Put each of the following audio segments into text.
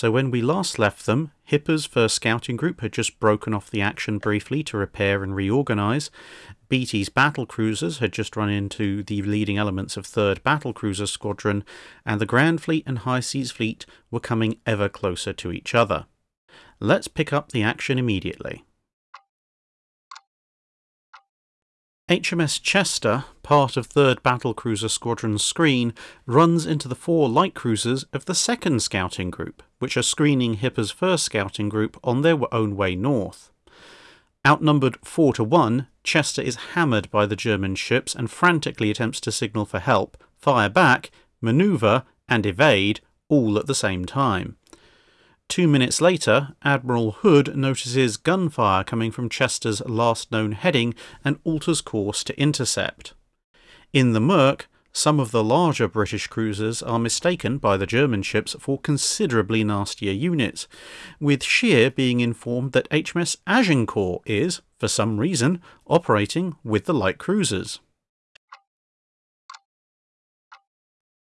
So when we last left them, Hipper's first scouting group had just broken off the action briefly to repair and reorganise. Beatty's battle cruisers had just run into the leading elements of 3rd Battle Cruiser Squadron, and the Grand Fleet and High Seas Fleet were coming ever closer to each other. Let's pick up the action immediately. HMS Chester, part of 3rd Battle Cruiser Squadron's screen, runs into the four light cruisers of the 2nd Scouting Group, which are screening Hipper's 1st Scouting Group on their own way north. Outnumbered 4 to 1, Chester is hammered by the German ships and frantically attempts to signal for help, fire back, manoeuvre, and evade all at the same time. Two minutes later, Admiral Hood notices gunfire coming from Chester's last known heading and alters course to intercept. In the murk, some of the larger British cruisers are mistaken by the German ships for considerably nastier units, with Scheer being informed that HMS Agincourt is, for some reason, operating with the light cruisers.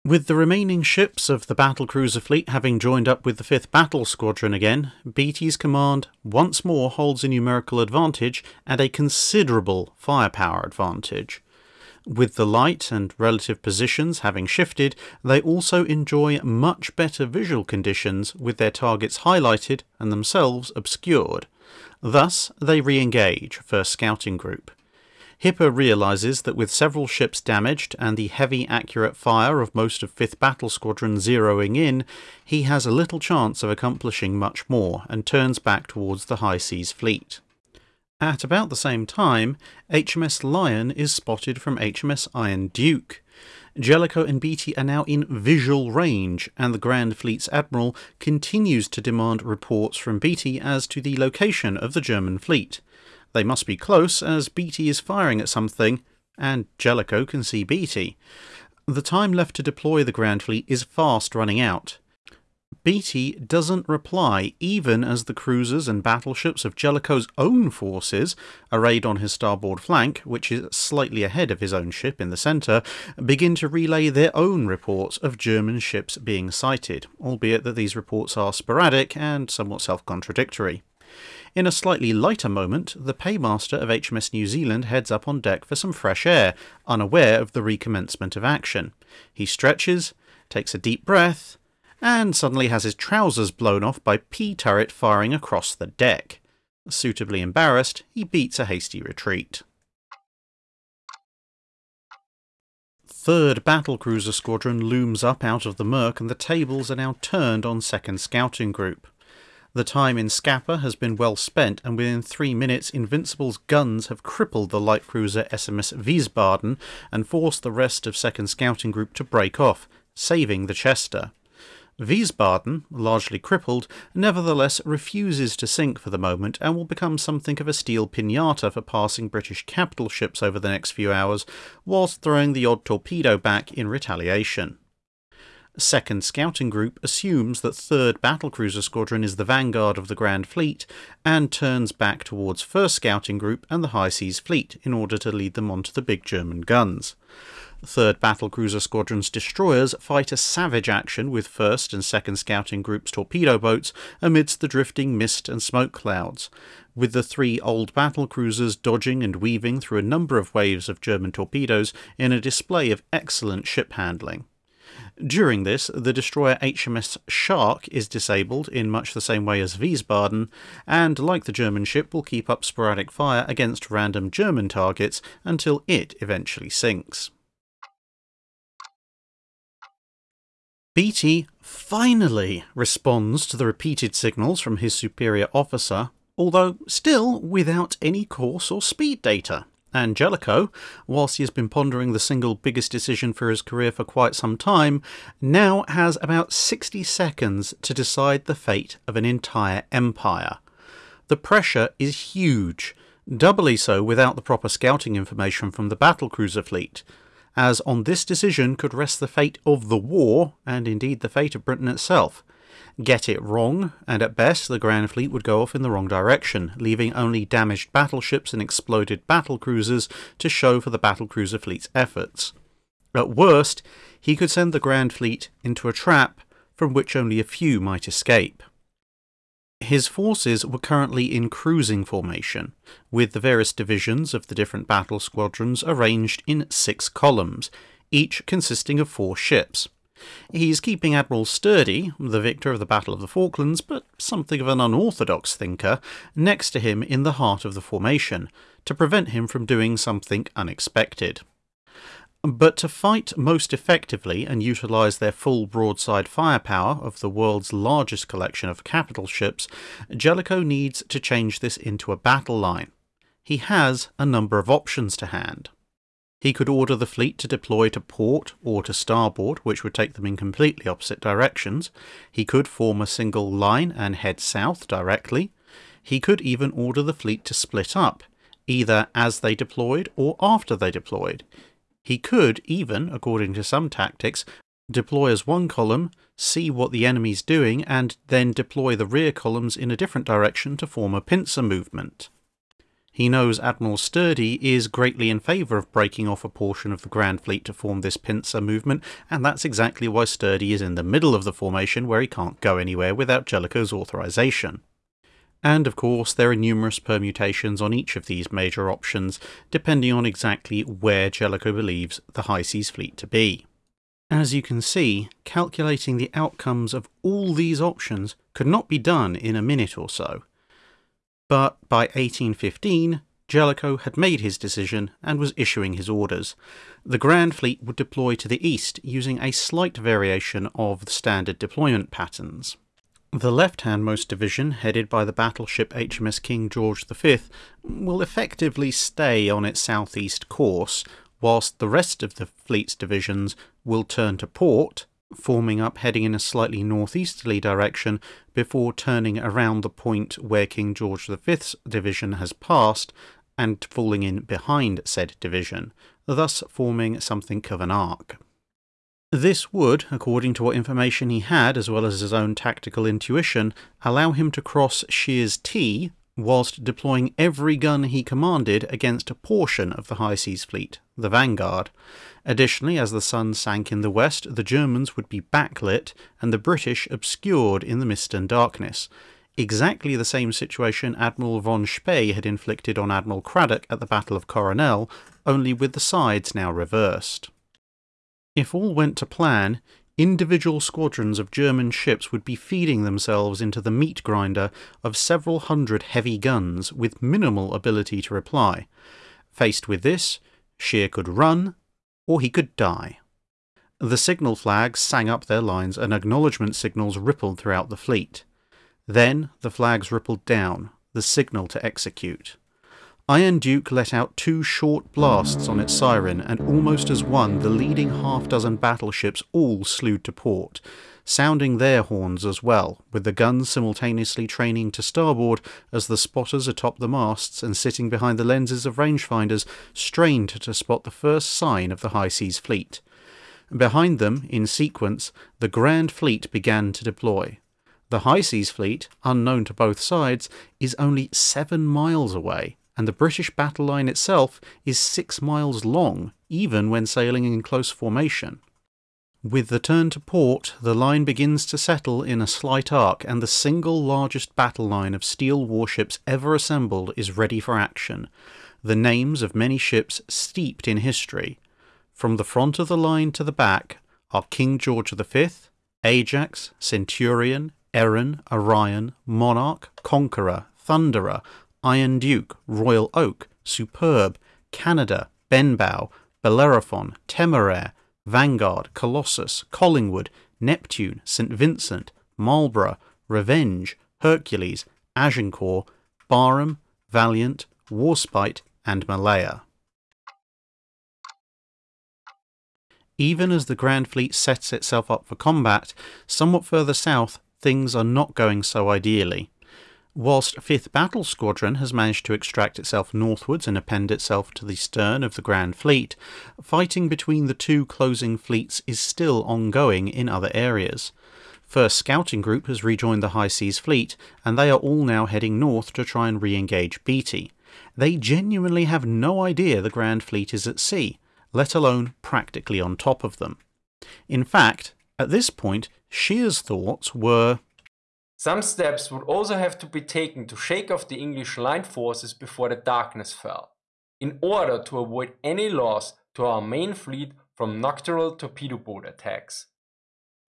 With the remaining ships of the battlecruiser fleet having joined up with the 5th Battle Squadron again, Beatty's command once more holds a numerical advantage and a considerable firepower advantage. With the light and relative positions having shifted, they also enjoy much better visual conditions with their targets highlighted and themselves obscured. Thus, they re engage, first scouting group. Hipper realises that with several ships damaged and the heavy accurate fire of most of 5th Battle Squadron zeroing in, he has a little chance of accomplishing much more and turns back towards the High Seas fleet. At about the same time, HMS Lion is spotted from HMS Iron Duke. Jellicoe and Beatty are now in visual range, and the Grand Fleet's Admiral continues to demand reports from Beatty as to the location of the German fleet. They must be close, as Beatty is firing at something, and Jellicoe can see Beatty. The time left to deploy the Grand Fleet is fast running out. Beatty doesn't reply even as the cruisers and battleships of Jellicoe's own forces, arrayed on his starboard flank, which is slightly ahead of his own ship in the centre, begin to relay their own reports of German ships being sighted, albeit that these reports are sporadic and somewhat self contradictory. In a slightly lighter moment, the paymaster of HMS New Zealand heads up on deck for some fresh air, unaware of the recommencement of action. He stretches, takes a deep breath, and suddenly has his trousers blown off by P turret firing across the deck. Suitably embarrassed, he beats a hasty retreat. Third Battlecruiser Squadron looms up out of the murk, and the tables are now turned on 2nd Scouting Group. The time in Scapa has been well spent, and within three minutes, Invincible's guns have crippled the light cruiser SMS Wiesbaden and forced the rest of 2nd Scouting Group to break off, saving the Chester. Wiesbaden, largely crippled, nevertheless refuses to sink for the moment and will become something of a steel pinata for passing British capital ships over the next few hours, whilst throwing the odd torpedo back in retaliation. 2nd Scouting Group assumes that 3rd Battlecruiser Squadron is the vanguard of the Grand Fleet and turns back towards 1st Scouting Group and the High Seas Fleet in order to lead them onto the big German guns. 3rd Battlecruiser Squadron's destroyers fight a savage action with 1st and 2nd Scouting Group's torpedo boats amidst the drifting mist and smoke clouds, with the three old battlecruisers dodging and weaving through a number of waves of German torpedoes in a display of excellent ship handling. During this, the destroyer HMS Shark is disabled in much the same way as Wiesbaden, and like the German ship, will keep up sporadic fire against random German targets until it eventually sinks. Beatty finally responds to the repeated signals from his superior officer, although still without any course or speed data. And Jellicoe, whilst he has been pondering the single biggest decision for his career for quite some time, now has about 60 seconds to decide the fate of an entire empire. The pressure is huge, doubly so without the proper scouting information from the battlecruiser fleet, as on this decision could rest the fate of the war, and indeed the fate of Britain itself get it wrong, and at best the Grand Fleet would go off in the wrong direction, leaving only damaged battleships and exploded battle cruisers to show for the battlecruiser fleet's efforts. At worst, he could send the Grand Fleet into a trap from which only a few might escape. His forces were currently in cruising formation, with the various divisions of the different battle squadrons arranged in six columns, each consisting of four ships. He's keeping Admiral Sturdee, the victor of the Battle of the Falklands, but something of an unorthodox thinker, next to him in the heart of the formation, to prevent him from doing something unexpected. But to fight most effectively and utilise their full broadside firepower of the world's largest collection of capital ships, Jellicoe needs to change this into a battle line. He has a number of options to hand. He could order the fleet to deploy to port or to starboard, which would take them in completely opposite directions. He could form a single line and head south directly. He could even order the fleet to split up, either as they deployed or after they deployed. He could even, according to some tactics, deploy as one column, see what the enemy's doing, and then deploy the rear columns in a different direction to form a pincer movement. He knows Admiral Sturdee is greatly in favour of breaking off a portion of the Grand Fleet to form this pincer movement, and that's exactly why Sturdee is in the middle of the formation where he can't go anywhere without Jellicoe's authorization. And of course, there are numerous permutations on each of these major options, depending on exactly where Jellicoe believes the High Seas fleet to be. As you can see, calculating the outcomes of all these options could not be done in a minute or so. But by 1815, Jellicoe had made his decision and was issuing his orders. The Grand Fleet would deploy to the east using a slight variation of the standard deployment patterns. The left-handmost division, headed by the battleship HMS King George V, will effectively stay on its southeast course, whilst the rest of the fleet's divisions will turn to port, forming up heading in a slightly northeasterly direction before turning around the point where King George V's division has passed and falling in behind said division, thus forming something of an arc. This would, according to what information he had, as well as his own tactical intuition, allow him to cross Scheer's T whilst deploying every gun he commanded against a portion of the High Seas Fleet, the Vanguard. Additionally, as the sun sank in the west, the Germans would be backlit and the British obscured in the mist and darkness. Exactly the same situation Admiral von Spee had inflicted on Admiral Cradock at the Battle of Coronel, only with the sides now reversed. If all went to plan, individual squadrons of German ships would be feeding themselves into the meat grinder of several hundred heavy guns with minimal ability to reply. Faced with this, Scheer could run, or he could die. The signal flags sang up their lines and acknowledgement signals rippled throughout the fleet. Then the flags rippled down, the signal to execute. Iron Duke let out two short blasts on its siren, and almost as one, the leading half dozen battleships all slewed to port, sounding their horns as well, with the guns simultaneously training to starboard as the spotters atop the masts and sitting behind the lenses of rangefinders strained to spot the first sign of the High Seas fleet. Behind them, in sequence, the Grand Fleet began to deploy. The High Seas Fleet, unknown to both sides, is only seven miles away, and the British battle line itself is six miles long, even when sailing in close formation. With the turn to port, the line begins to settle in a slight arc, and the single largest battle line of steel warships ever assembled is ready for action. The names of many ships steeped in history. From the front of the line to the back are King George V, Ajax, Centurion, Erin, Orion, Monarch, Conqueror, Thunderer, Iron Duke, Royal Oak, Superb, Canada, Benbow, Bellerophon, Temeraire, Vanguard, Colossus, Collingwood, Neptune, St. Vincent, Marlborough, Revenge, Hercules, Agincourt, Barham, Valiant, Warspite, and Malaya. Even as the Grand Fleet sets itself up for combat, somewhat further south, things are not going so ideally. Whilst 5th Battle Squadron has managed to extract itself northwards and append itself to the stern of the Grand Fleet, fighting between the two closing fleets is still ongoing in other areas. First Scouting Group has rejoined the High Seas Fleet, and they are all now heading north to try and re engage Beatty. They genuinely have no idea the Grand Fleet is at sea, let alone practically on top of them. In fact, At this point, Scheer's thoughts were Some steps would also have to be taken to shake off the English line forces before the darkness fell, in order to avoid any loss to our main fleet from nocturnal torpedo boat attacks.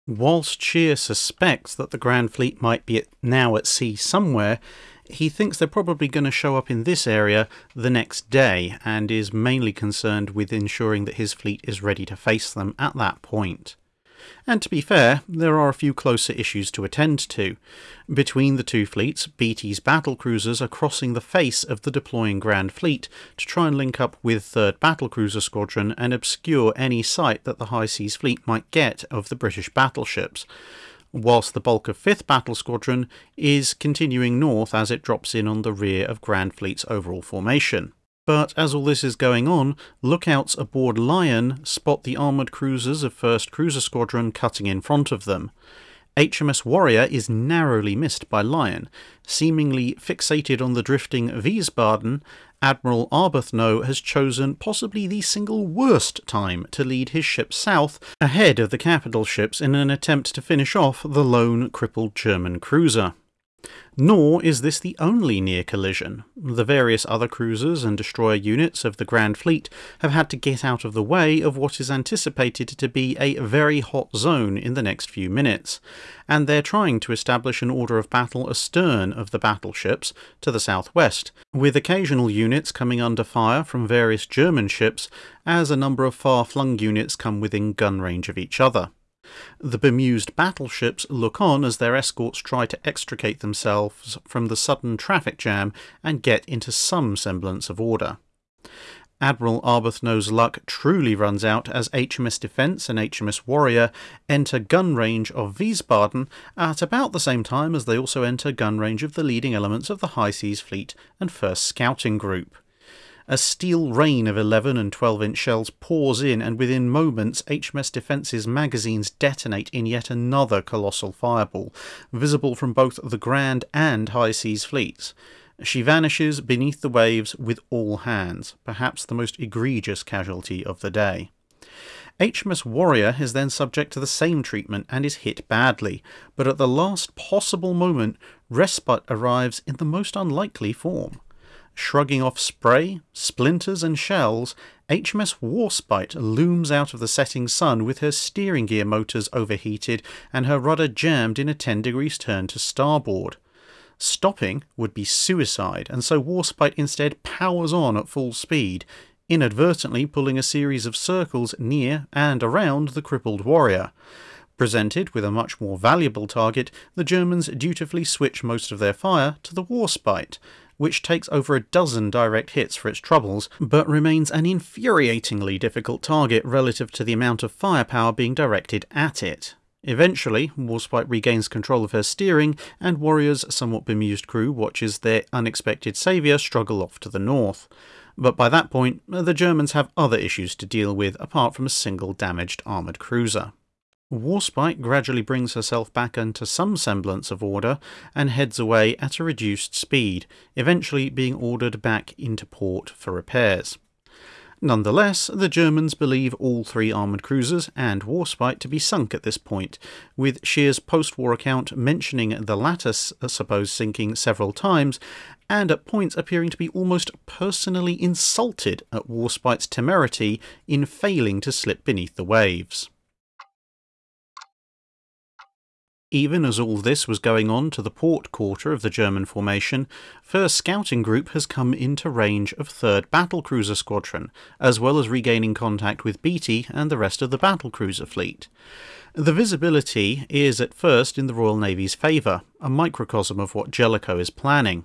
Whilst Scheer suspects that the Grand Fleet might be now at sea somewhere, he thinks they're probably going to show up in this area the next day and is mainly concerned with ensuring that his fleet is ready to face them at that point. And to be fair, there are a few closer issues to attend to. Between the two fleets, Beatty's battle cruisers are crossing the face of the deploying Grand Fleet to try and link up with 3rd Battlecruiser Squadron and obscure any sight that the High Seas Fleet might get of the British battleships whilst the bulk of 5th Battle Squadron is continuing north as it drops in on the rear of Grand Fleet's overall formation. But as all this is going on, lookouts aboard Lion spot the armoured cruisers of 1st Cruiser Squadron cutting in front of them. HMS Warrior is narrowly missed by Lion. Seemingly fixated on the drifting Wiesbaden, Admiral Arbuthnot has chosen possibly the single worst time to lead his ship south ahead of the capital ships in an attempt to finish off the lone crippled German cruiser. Nor is this the only near collision. The various other cruisers and destroyer units of the Grand Fleet have had to get out of the way of what is anticipated to be a very hot zone in the next few minutes, and they're trying to establish an order of battle astern of the battleships to the southwest, with occasional units coming under fire from various German ships as a number of far flung units come within gun range of each other. The bemused battleships look on as their escorts try to extricate themselves from the sudden traffic jam and get into some semblance of order. Admiral Arbuthnot's luck truly runs out as HMS Defence and HMS Warrior enter gun range of Wiesbaden at about the same time as they also enter gun range of the leading elements of the High Seas Fleet and 1st Scouting Group. A steel rain of 11 and 12 inch shells pours in, and within moments, HMS Defence's magazines detonate in yet another colossal fireball, visible from both the Grand and High Seas fleets. She vanishes beneath the waves with all hands, perhaps the most egregious casualty of the day. HMS Warrior is then subject to the same treatment and is hit badly, but at the last possible moment, respite arrives in the most unlikely form. Shrugging off spray, splinters, and shells, HMS Warspite looms out of the setting sun with her steering gear motors overheated and her rudder jammed in a 10 degrees turn to starboard. Stopping would be suicide, and so Warspite instead powers on at full speed, inadvertently pulling a series of circles near and around the crippled warrior. Presented with a much more valuable target, the Germans dutifully switch most of their fire to the Warspite, which takes over a dozen direct hits for its troubles, but remains an infuriatingly difficult target relative to the amount of firepower being directed at it. Eventually, Warspite regains control of her steering, and Warrior's somewhat bemused crew watches their unexpected saviour struggle off to the north. But by that point, the Germans have other issues to deal with apart from a single damaged armoured cruiser. Warspite gradually brings herself back into some semblance of order and heads away at a reduced speed, eventually being ordered back into port for repairs. Nonetheless, the Germans believe all three armoured cruisers and Warspite to be sunk at this point, with Scheer's post war account mentioning the latter supposed sinking several times, and at points appearing to be almost personally insulted at Warspite's temerity in failing to slip beneath the waves. Even as all this was going on to the port quarter of the German formation, 1st Scouting Group has come into range of 3rd Battlecruiser Squadron, as well as regaining contact with Beatty and the rest of the battlecruiser fleet. The visibility is at first in the Royal Navy's favour, a microcosm of what Jellicoe is planning.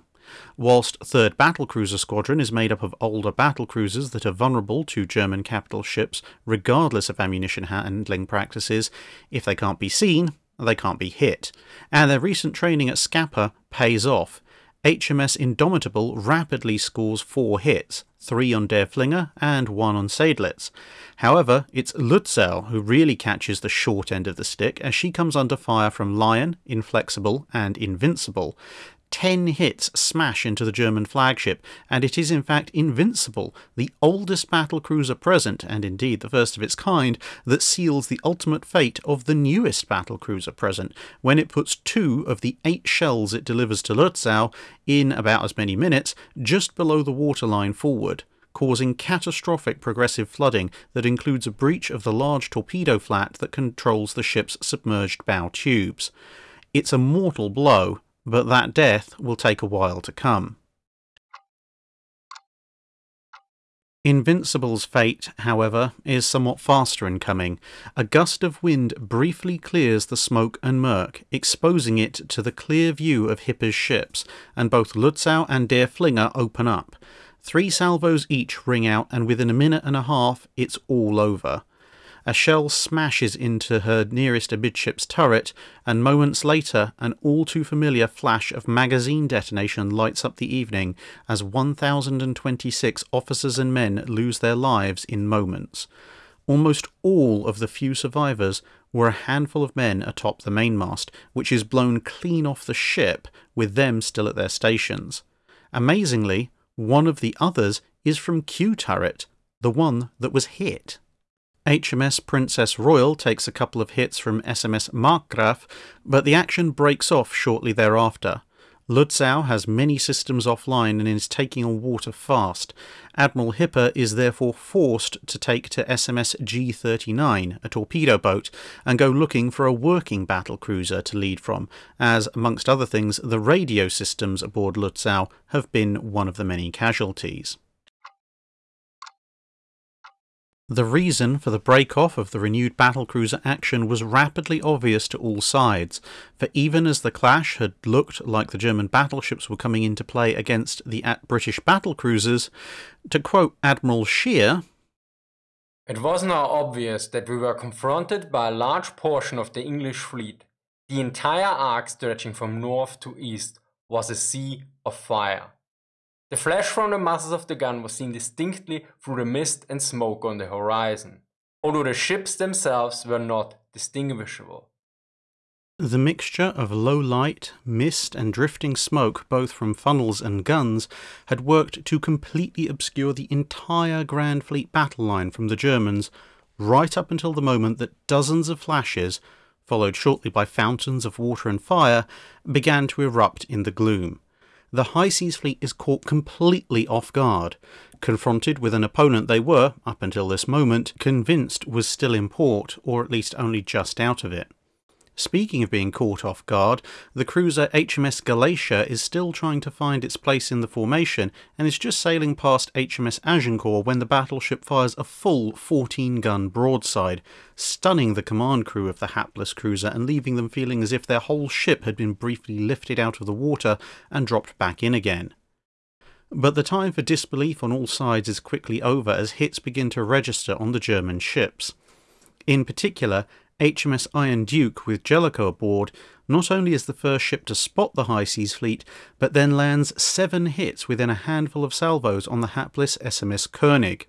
Whilst 3rd Battlecruiser Squadron is made up of older battlecruisers that are vulnerable to German capital ships regardless of ammunition handling practices, if they can't be seen, they can't be hit, and their recent training at Scapa pays off. HMS Indomitable rapidly scores four hits, three on Derfflinger and one on Seydlitz. However, it's Lutzow who really catches the short end of the stick as she comes under fire from Lion, Inflexible, and Invincible. Ten hits smash into the German flagship, and it is in fact Invincible, the oldest battle cruiser present, and indeed the first of its kind, that seals the ultimate fate of the newest battle cruiser present, when it puts two of the eight shells it delivers to Lutzow in about as many minutes, just below the waterline forward causing catastrophic progressive flooding that includes a breach of the large torpedo flat that controls the ship's submerged bow tubes. It's a mortal blow, but that death will take a while to come. Invincible's fate, however, is somewhat faster in coming. A gust of wind briefly clears the smoke and murk, exposing it to the clear view of Hipper's ships, and both Lutzow and Derfflinger open up. Three salvos each ring out, and within a minute and a half, it's all over. A shell smashes into her nearest amidship's turret, and moments later, an all too familiar flash of magazine detonation lights up the evening as 1,026 officers and men lose their lives in moments. Almost all of the few survivors were a handful of men atop the mainmast, which is blown clean off the ship, with them still at their stations. Amazingly, one of the others is from Q Turret, the one that was hit. HMS Princess Royal takes a couple of hits from SMS Markgraf, but the action breaks off shortly thereafter. Lutzow has many systems offline and is taking on water fast. Admiral Hipper is therefore forced to take to SMS G 39, a torpedo boat, and go looking for a working battle cruiser to lead from, as, amongst other things, the radio systems aboard Lutzow have been one of the many casualties. The reason for the break-off of the renewed battlecruiser action was rapidly obvious to all sides, for even as the clash had looked like the German battleships were coming into play against the British battlecruisers, to quote Admiral Scheer, It was now obvious that we were confronted by a large portion of the English fleet. The entire arc stretching from north to east was a sea of fire. The flash from the muzzles of the gun was seen distinctly through the mist and smoke on the horizon, although the ships themselves were not distinguishable. The mixture of low light, mist, and drifting smoke, both from funnels and guns, had worked to completely obscure the entire Grand Fleet battle line from the Germans, right up until the moment that dozens of flashes, followed shortly by fountains of water and fire, began to erupt in the gloom the High Seas Fleet is caught completely off guard, confronted with an opponent they were, up until this moment, convinced was still in port, or at least only just out of it. Speaking of being caught off guard, the cruiser HMS Galatea is still trying to find its place in the formation and is just sailing past HMS Agincourt when the battleship fires a full 14 gun broadside, stunning the command crew of the hapless cruiser and leaving them feeling as if their whole ship had been briefly lifted out of the water and dropped back in again. But the time for disbelief on all sides is quickly over as hits begin to register on the German ships. In particular, HMS Iron Duke with Jellicoe aboard not only is the first ship to spot the High Seas Fleet, but then lands seven hits within a handful of salvos on the hapless SMS Koenig.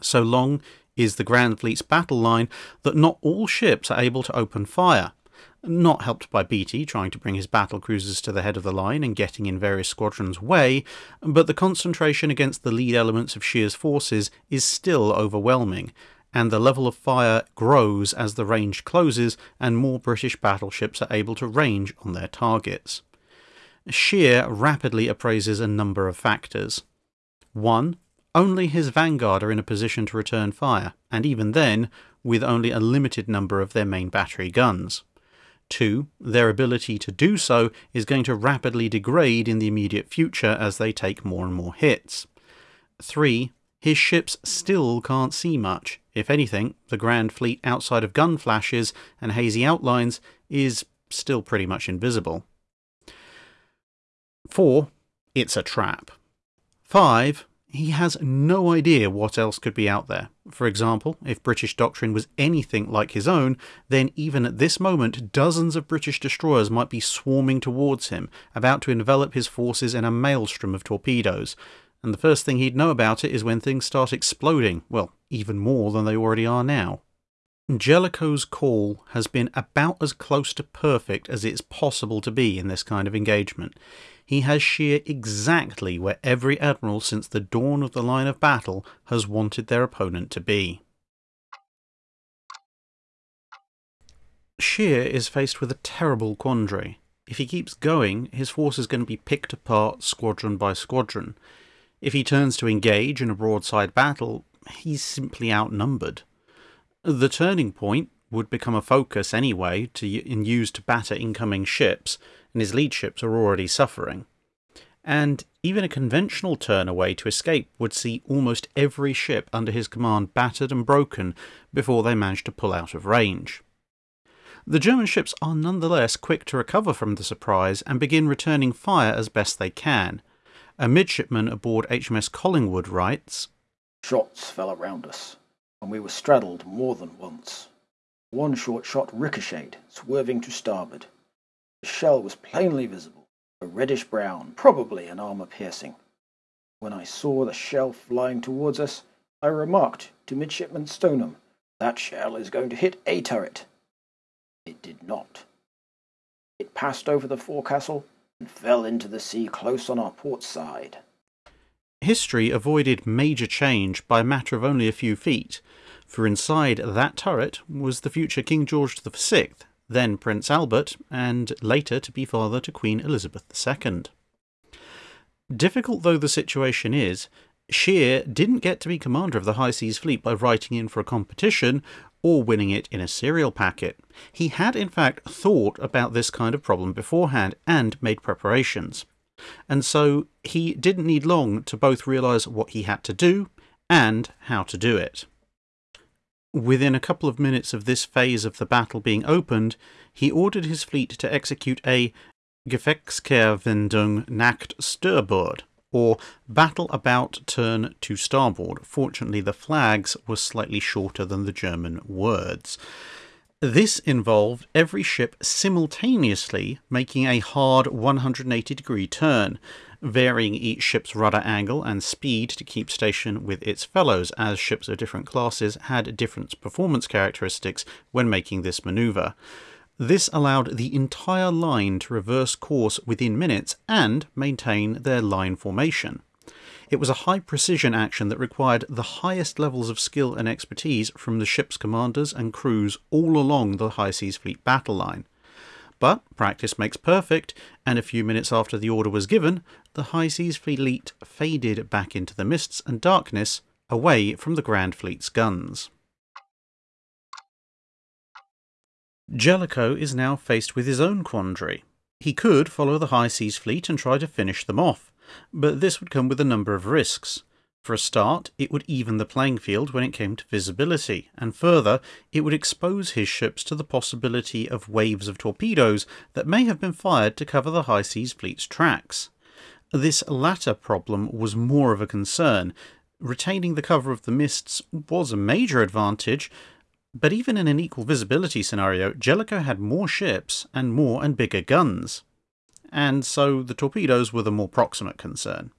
So long is the Grand Fleet's battle line that not all ships are able to open fire. Not helped by Beatty trying to bring his battle cruisers to the head of the line and getting in various squadrons' way, but the concentration against the lead elements of Scheer's forces is still overwhelming, and the level of fire grows as the range closes and more British battleships are able to range on their targets. Scheer rapidly appraises a number of factors. 1. Only his vanguard are in a position to return fire, and even then, with only a limited number of their main battery guns. 2. Their ability to do so is going to rapidly degrade in the immediate future as they take more and more hits. 3 his ships still can't see much. If anything, the Grand Fleet outside of gun flashes and hazy outlines is still pretty much invisible. 4. It's a trap. 5. He has no idea what else could be out there. For example, if British doctrine was anything like his own, then even at this moment, dozens of British destroyers might be swarming towards him, about to envelop his forces in a maelstrom of torpedoes and the first thing he'd know about it is when things start exploding, well, even more than they already are now. Jellicoe's call has been about as close to perfect as it's possible to be in this kind of engagement. He has Scheer exactly where every admiral since the dawn of the line of battle has wanted their opponent to be. Scheer is faced with a terrible quandary. If he keeps going, his force is going to be picked apart squadron by squadron. If he turns to engage in a broadside battle, he's simply outnumbered. The turning point would become a focus anyway to and used to batter incoming ships, and his lead ships are already suffering. And even a conventional turn away to escape would see almost every ship under his command battered and broken before they managed to pull out of range. The German ships are nonetheless quick to recover from the surprise and begin returning fire as best they can. A midshipman aboard HMS Collingwood writes Shots fell around us and we were straddled more than once. One short shot ricocheted, swerving to starboard. The shell was plainly visible, a reddish brown, probably an armour piercing. When I saw the shell flying towards us, I remarked to Midshipman Stoneham, That shell is going to hit a turret. It did not. It passed over the forecastle and fell into the sea close on our port side. History avoided major change by a matter of only a few feet, for inside that turret was the future King George VI, then Prince Albert, and later to be father to Queen Elizabeth II. Difficult though the situation is, Scheer didn't get to be commander of the High Seas Fleet by writing in for a competition or winning it in a cereal packet. He had, in fact, thought about this kind of problem beforehand and made preparations. And so he didn't need long to both realise what he had to do and how to do it. Within a couple of minutes of this phase of the battle being opened, he ordered his fleet to execute a Gefechtskehrwendung nach Steuerbord, or battle about turn to starboard. Fortunately, the flags were slightly shorter than the German words. This involved every ship simultaneously making a hard 180 degree turn, varying each ship's rudder angle and speed to keep station with its fellows, as ships of different classes had different performance characteristics when making this maneuver. This allowed the entire line to reverse course within minutes and maintain their line formation. It was a high precision action that required the highest levels of skill and expertise from the ship's commanders and crews all along the High Seas Fleet battle line. But practice makes perfect, and a few minutes after the order was given, the High Seas Fleet faded back into the mists and darkness, away from the Grand Fleet's guns. Jellicoe is now faced with his own quandary. He could follow the High Seas Fleet and try to finish them off, but this would come with a number of risks. For a start, it would even the playing field when it came to visibility, and further, it would expose his ships to the possibility of waves of torpedoes that may have been fired to cover the High Seas Fleet's tracks. This latter problem was more of a concern. Retaining the cover of the mists was a major advantage, but even in an equal visibility scenario, Jellicoe had more ships and more and bigger guns. And so the torpedoes were the more proximate concern.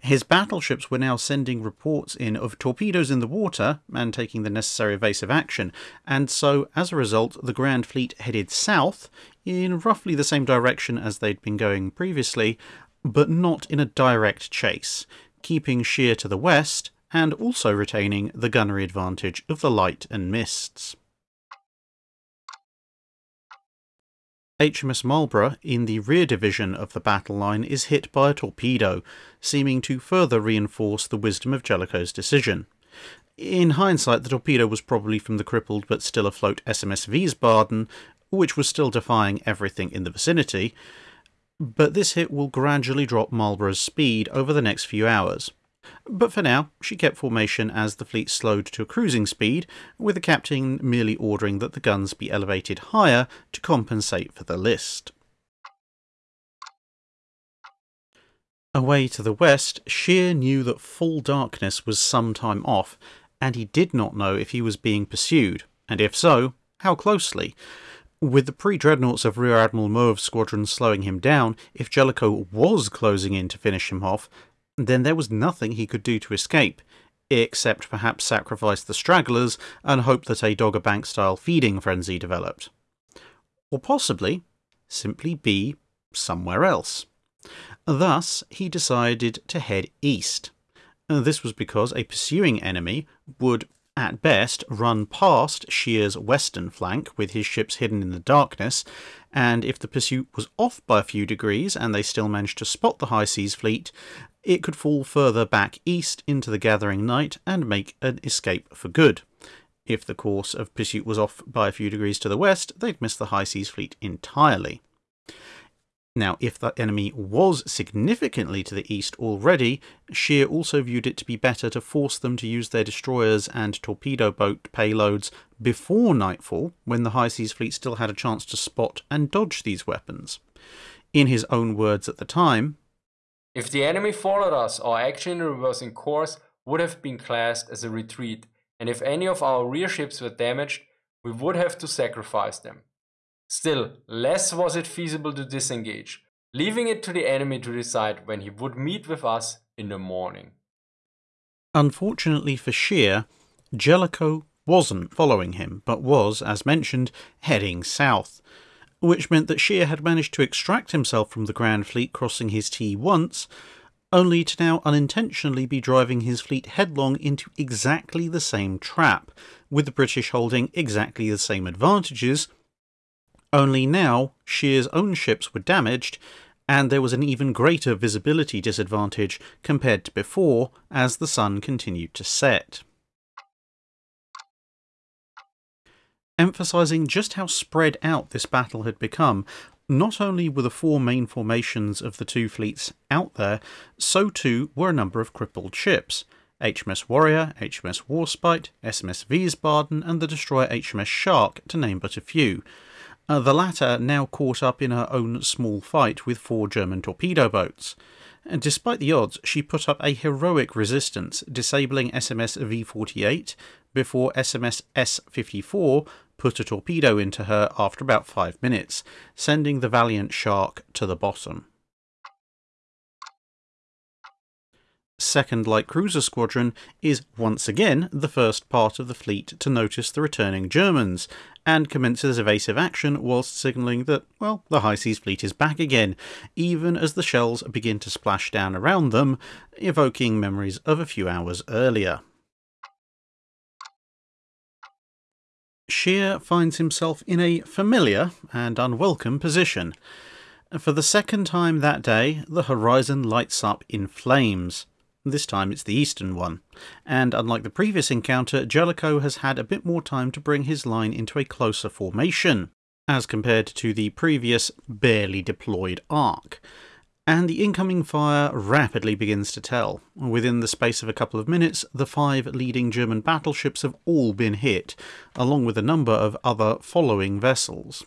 His battleships were now sending reports in of torpedoes in the water and taking the necessary evasive action, and so as a result, the Grand Fleet headed south in roughly the same direction as they'd been going previously, but not in a direct chase, keeping Scheer to the west and also retaining the gunnery advantage of the light and mists. HMS Marlborough, in the rear division of the battle line, is hit by a torpedo, seeming to further reinforce the wisdom of Jellicoe's decision. In hindsight, the torpedo was probably from the crippled but still afloat SMS Wiesbaden, which was still defying everything in the vicinity, but this hit will gradually drop Marlborough's speed over the next few hours. But for now, she kept formation as the fleet slowed to a cruising speed, with the captain merely ordering that the guns be elevated higher to compensate for the list. Away to the west, Scheer knew that full darkness was some time off, and he did not know if he was being pursued, and if so, how closely. With the pre dreadnoughts of Rear Admiral Mauve's squadron slowing him down, if Jellicoe was closing in to finish him off, then there was nothing he could do to escape. except perhaps sacrifice the stragglers and hope that a Dogger Bank style feeding frenzy developed. Or possibly simply be somewhere else. Thus, he decided to head east. Uh, this was because a pursuing enemy would at best run past Scheer's western flank with his ships hidden in the darkness, and if the pursuit was off by a few degrees and they still managed to spot the High Seas fleet, it could fall further back east into the gathering night and make an escape for good. If the course of pursuit was off by a few degrees to the west, they'd miss the High Seas fleet entirely. Now, if the enemy was significantly to the east already, Scheer also viewed it to be better to force them to use their destroyers and torpedo boat payloads before nightfall, when the High Seas Fleet still had a chance to spot and dodge these weapons. In his own words at the time, If the enemy followed us, our action in reversing course would have been classed as a retreat, and if any of our rear ships were damaged, we would have to sacrifice them. Still, less was it feasible to disengage, leaving it to the enemy to decide when he would meet with us in the morning. Unfortunately for Scheer, Jellicoe wasn't following him, but was, as mentioned, heading south, which meant that Scheer had managed to extract himself from the Grand Fleet crossing his T once, only to now unintentionally be driving his fleet headlong into exactly the same trap, with the British holding exactly the same advantages only now, Scheer's own ships were damaged, and there was an even greater visibility disadvantage compared to before as the sun continued to set. Emphasizing just how spread out this battle had become, not only were the four main formations of the two fleets out there, so too were a number of crippled ships. HMS Warrior, HMS Warspite, SMS Wiesbaden, and the destroyer HMS Shark, to name but a few. Uh, the latter now caught up in her own small fight with four German torpedo boats. And despite the odds, she put up a heroic resistance, disabling SMS V 48 before SMS S 54 put a torpedo into her after about five minutes, sending the Valiant Shark to the bottom. Second Light Cruiser Squadron is once again the first part of the fleet to notice the returning Germans, and commences evasive action whilst signalling that, well, the High Seas Fleet is back again, even as the shells begin to splash down around them, evoking memories of a few hours earlier. Scheer finds himself in a familiar and unwelcome position. For the second time that day, the horizon lights up in flames. This time it's the eastern one, and unlike the previous encounter, Jellicoe has had a bit more time to bring his line into a closer formation, as compared to the previous barely deployed arc. And the incoming fire rapidly begins to tell. Within the space of a couple of minutes, the five leading German battleships have all been hit, along with a number of other following vessels.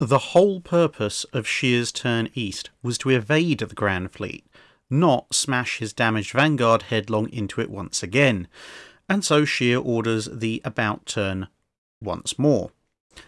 The whole purpose of Scheer's turn east was to evade the Grand Fleet, not smash his damaged vanguard headlong into it once again, and so Scheer orders the about turn once more.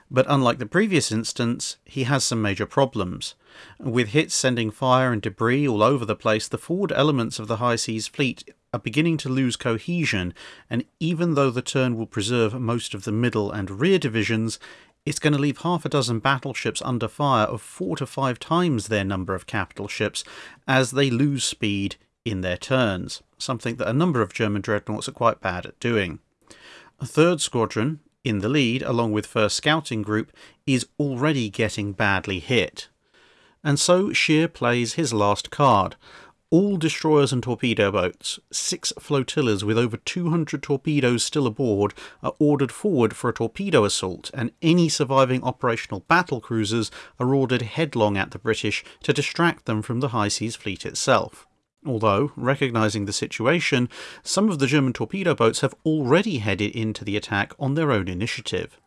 But unlike the previous instance, he has some major problems. With hits sending fire and debris all over the place, the forward elements of the High Seas fleet are beginning to lose cohesion, and even though the turn will preserve most of the middle and rear divisions, it's going to leave half a dozen battleships under fire of four to five times their number of capital ships as they lose speed in their turns, something that a number of German dreadnoughts are quite bad at doing. A third squadron, in the lead, along with 1st Scouting Group, is already getting badly hit. And so Scheer plays his last card, all destroyers and torpedo boats, six flotillas with over 200 torpedoes still aboard, are ordered forward for a torpedo assault, and any surviving operational battle cruisers are ordered headlong at the British to distract them from the High Seas Fleet itself. Although, recognising the situation, some of the German torpedo boats have already headed into the attack on their own initiative.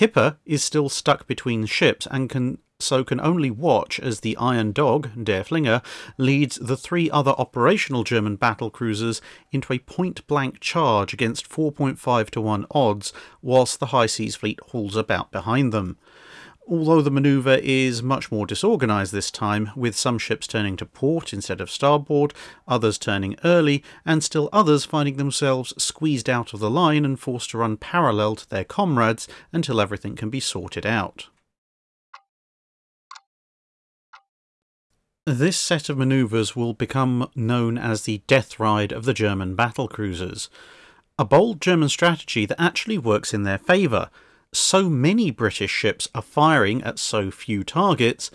Hipper is still stuck between ships and can so can only watch as the Iron Dog, Derfflinger, leads the three other operational German battle cruisers into a point blank charge against 4.5 to 1 odds, whilst the High Seas Fleet hauls about behind them. Although the manoeuvre is much more disorganised this time, with some ships turning to port instead of starboard, others turning early, and still others finding themselves squeezed out of the line and forced to run parallel to their comrades until everything can be sorted out. This set of manoeuvres will become known as the death ride of the German battle cruisers, a bold German strategy that actually works in their favour so many British ships are firing at so few targets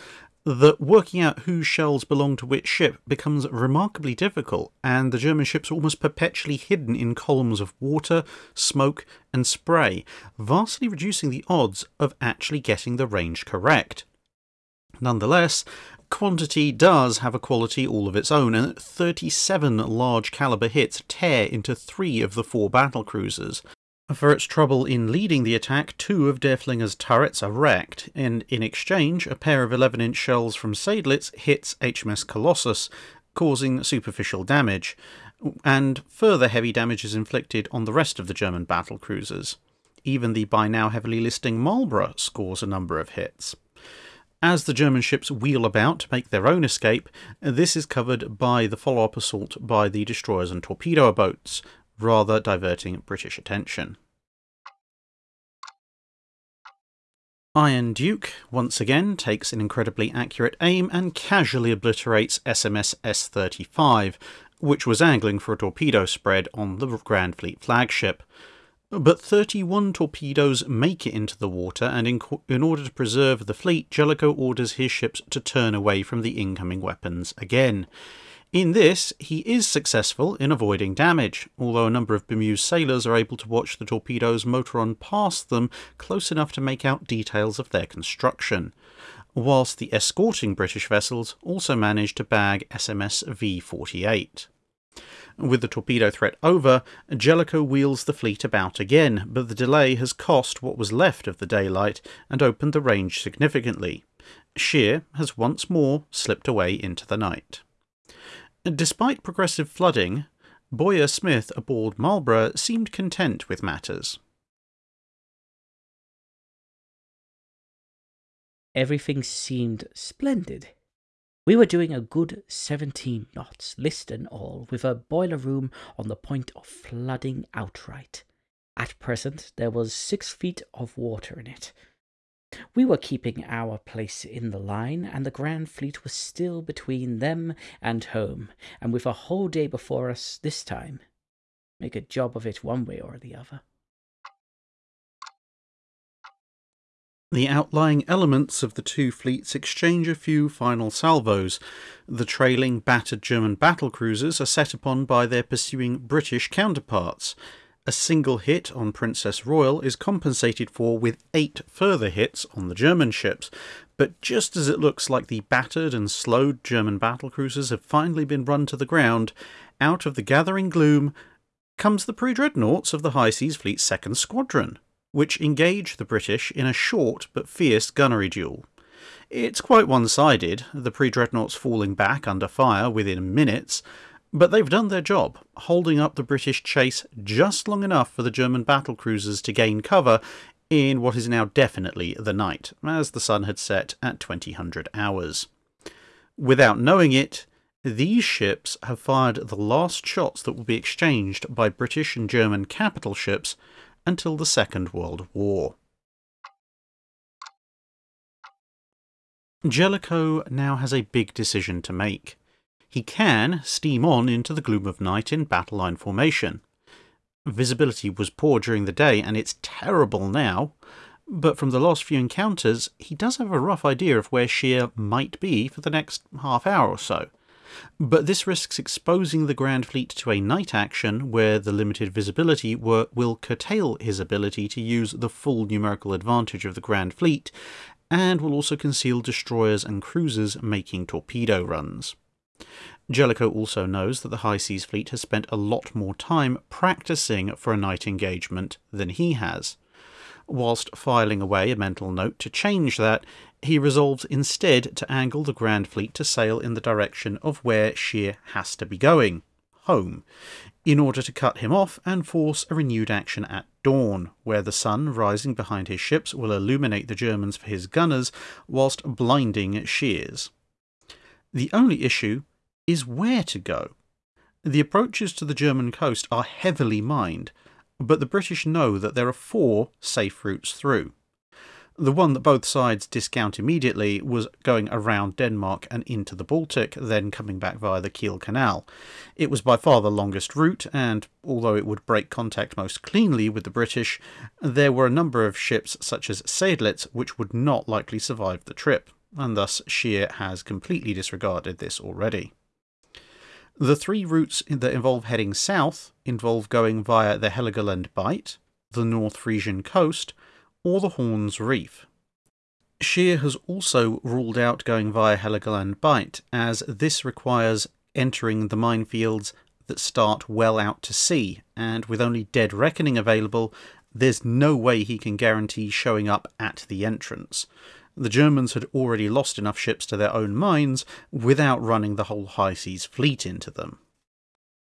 that working out whose shells belong to which ship becomes remarkably difficult, and the German ships are almost perpetually hidden in columns of water, smoke, and spray, vastly reducing the odds of actually getting the range correct. Nonetheless, quantity does have a quality all of its own, and 37 large caliber hits tear into three of the four battle cruisers, for its trouble in leading the attack, two of Derfflinger's turrets are wrecked, and in exchange, a pair of 11 inch shells from Seydlitz hits HMS Colossus, causing superficial damage, and further heavy damage is inflicted on the rest of the German battle cruisers. Even the by now heavily listing Marlborough scores a number of hits. As the German ships wheel about to make their own escape, this is covered by the follow up assault by the destroyers and torpedo boats, rather diverting British attention. Iron Duke once again takes an incredibly accurate aim and casually obliterates SMS S 35, which was angling for a torpedo spread on the Grand Fleet flagship. But 31 torpedoes make it into the water, and in, in, order to preserve the fleet, Jellicoe orders his ships to turn away from the incoming weapons again. In this, he is successful in avoiding damage, although a number of bemused sailors are able to watch the torpedoes motor on past them close enough to make out details of their construction, whilst the escorting British vessels also manage to bag SMS V 48. With the torpedo threat over, Jellicoe wheels the fleet about again, but the delay has cost what was left of the daylight and opened the range significantly. Scheer has once more slipped away into the night. Despite progressive flooding, Boyer Smith aboard Marlborough seemed content with matters. Everything seemed splendid. We were doing a good 17 knots, list and all, with a boiler room on the point of flooding outright. At present, there was six feet of water in it, we were keeping our place in the line, and the Grand Fleet was still between them and home, and with a whole day before us this time. Make a job of it one way or the other. The outlying elements of the two fleets exchange a few final salvos. The trailing, battered German battle cruisers are set upon by their pursuing British counterparts. A single hit on Princess Royal is compensated for with eight further hits on the German ships, but just as it looks like the battered and slowed German battlecruisers have finally been run to the ground, out of the gathering gloom comes the pre dreadnoughts of the High Seas Fleet's second squadron, which engage the British in a short but fierce gunnery duel. It's quite one sided, the pre dreadnoughts falling back under fire within minutes, but they've done their job, holding up the British chase just long enough for the German battle cruisers to gain cover in what is now definitely the night, as the sun had set at 2000 hours. Without knowing it, these ships have fired the last shots that will be exchanged by British and German capital ships until the Second World War. Jellicoe now has a big decision to make he can steam on into the gloom of night in battle line formation. Visibility was poor during the day, and it's terrible now, but from the last few encounters, he does have a rough idea of where Scheer might be for the next half hour or so. But this risks exposing the Grand Fleet to a night action where the limited visibility will curtail his ability to use the full numerical advantage of the Grand Fleet, and will also conceal destroyers and cruisers making torpedo runs. Jellicoe also knows that the High Seas Fleet has spent a lot more time practicing for a night engagement than he has. Whilst filing away a mental note to change that, he resolves instead to angle the Grand Fleet to sail in the direction of where Scheer has to be going home, in order to cut him off and force a renewed action at dawn, where the sun rising behind his ships will illuminate the Germans for his gunners, whilst blinding Scheer's. The only issue is where to go. The approaches to the German coast are heavily mined, but the British know that there are four safe routes through. The one that both sides discount immediately was going around Denmark and into the Baltic, then coming back via the Kiel Canal. It was by far the longest route, and although it would break contact most cleanly with the British, there were a number of ships such as Seydlitz which would not likely survive the trip, and thus Scheer has completely disregarded this already. The three routes that involve heading south involve going via the Heligoland Bight, the North Frisian coast, or the Horns Reef. Scheer has also ruled out going via Heligoland Bight, as this requires entering the minefields that start well out to sea, and with only Dead Reckoning available, there's no way he can guarantee showing up at the entrance. The Germans had already lost enough ships to their own mines without running the whole high seas fleet into them.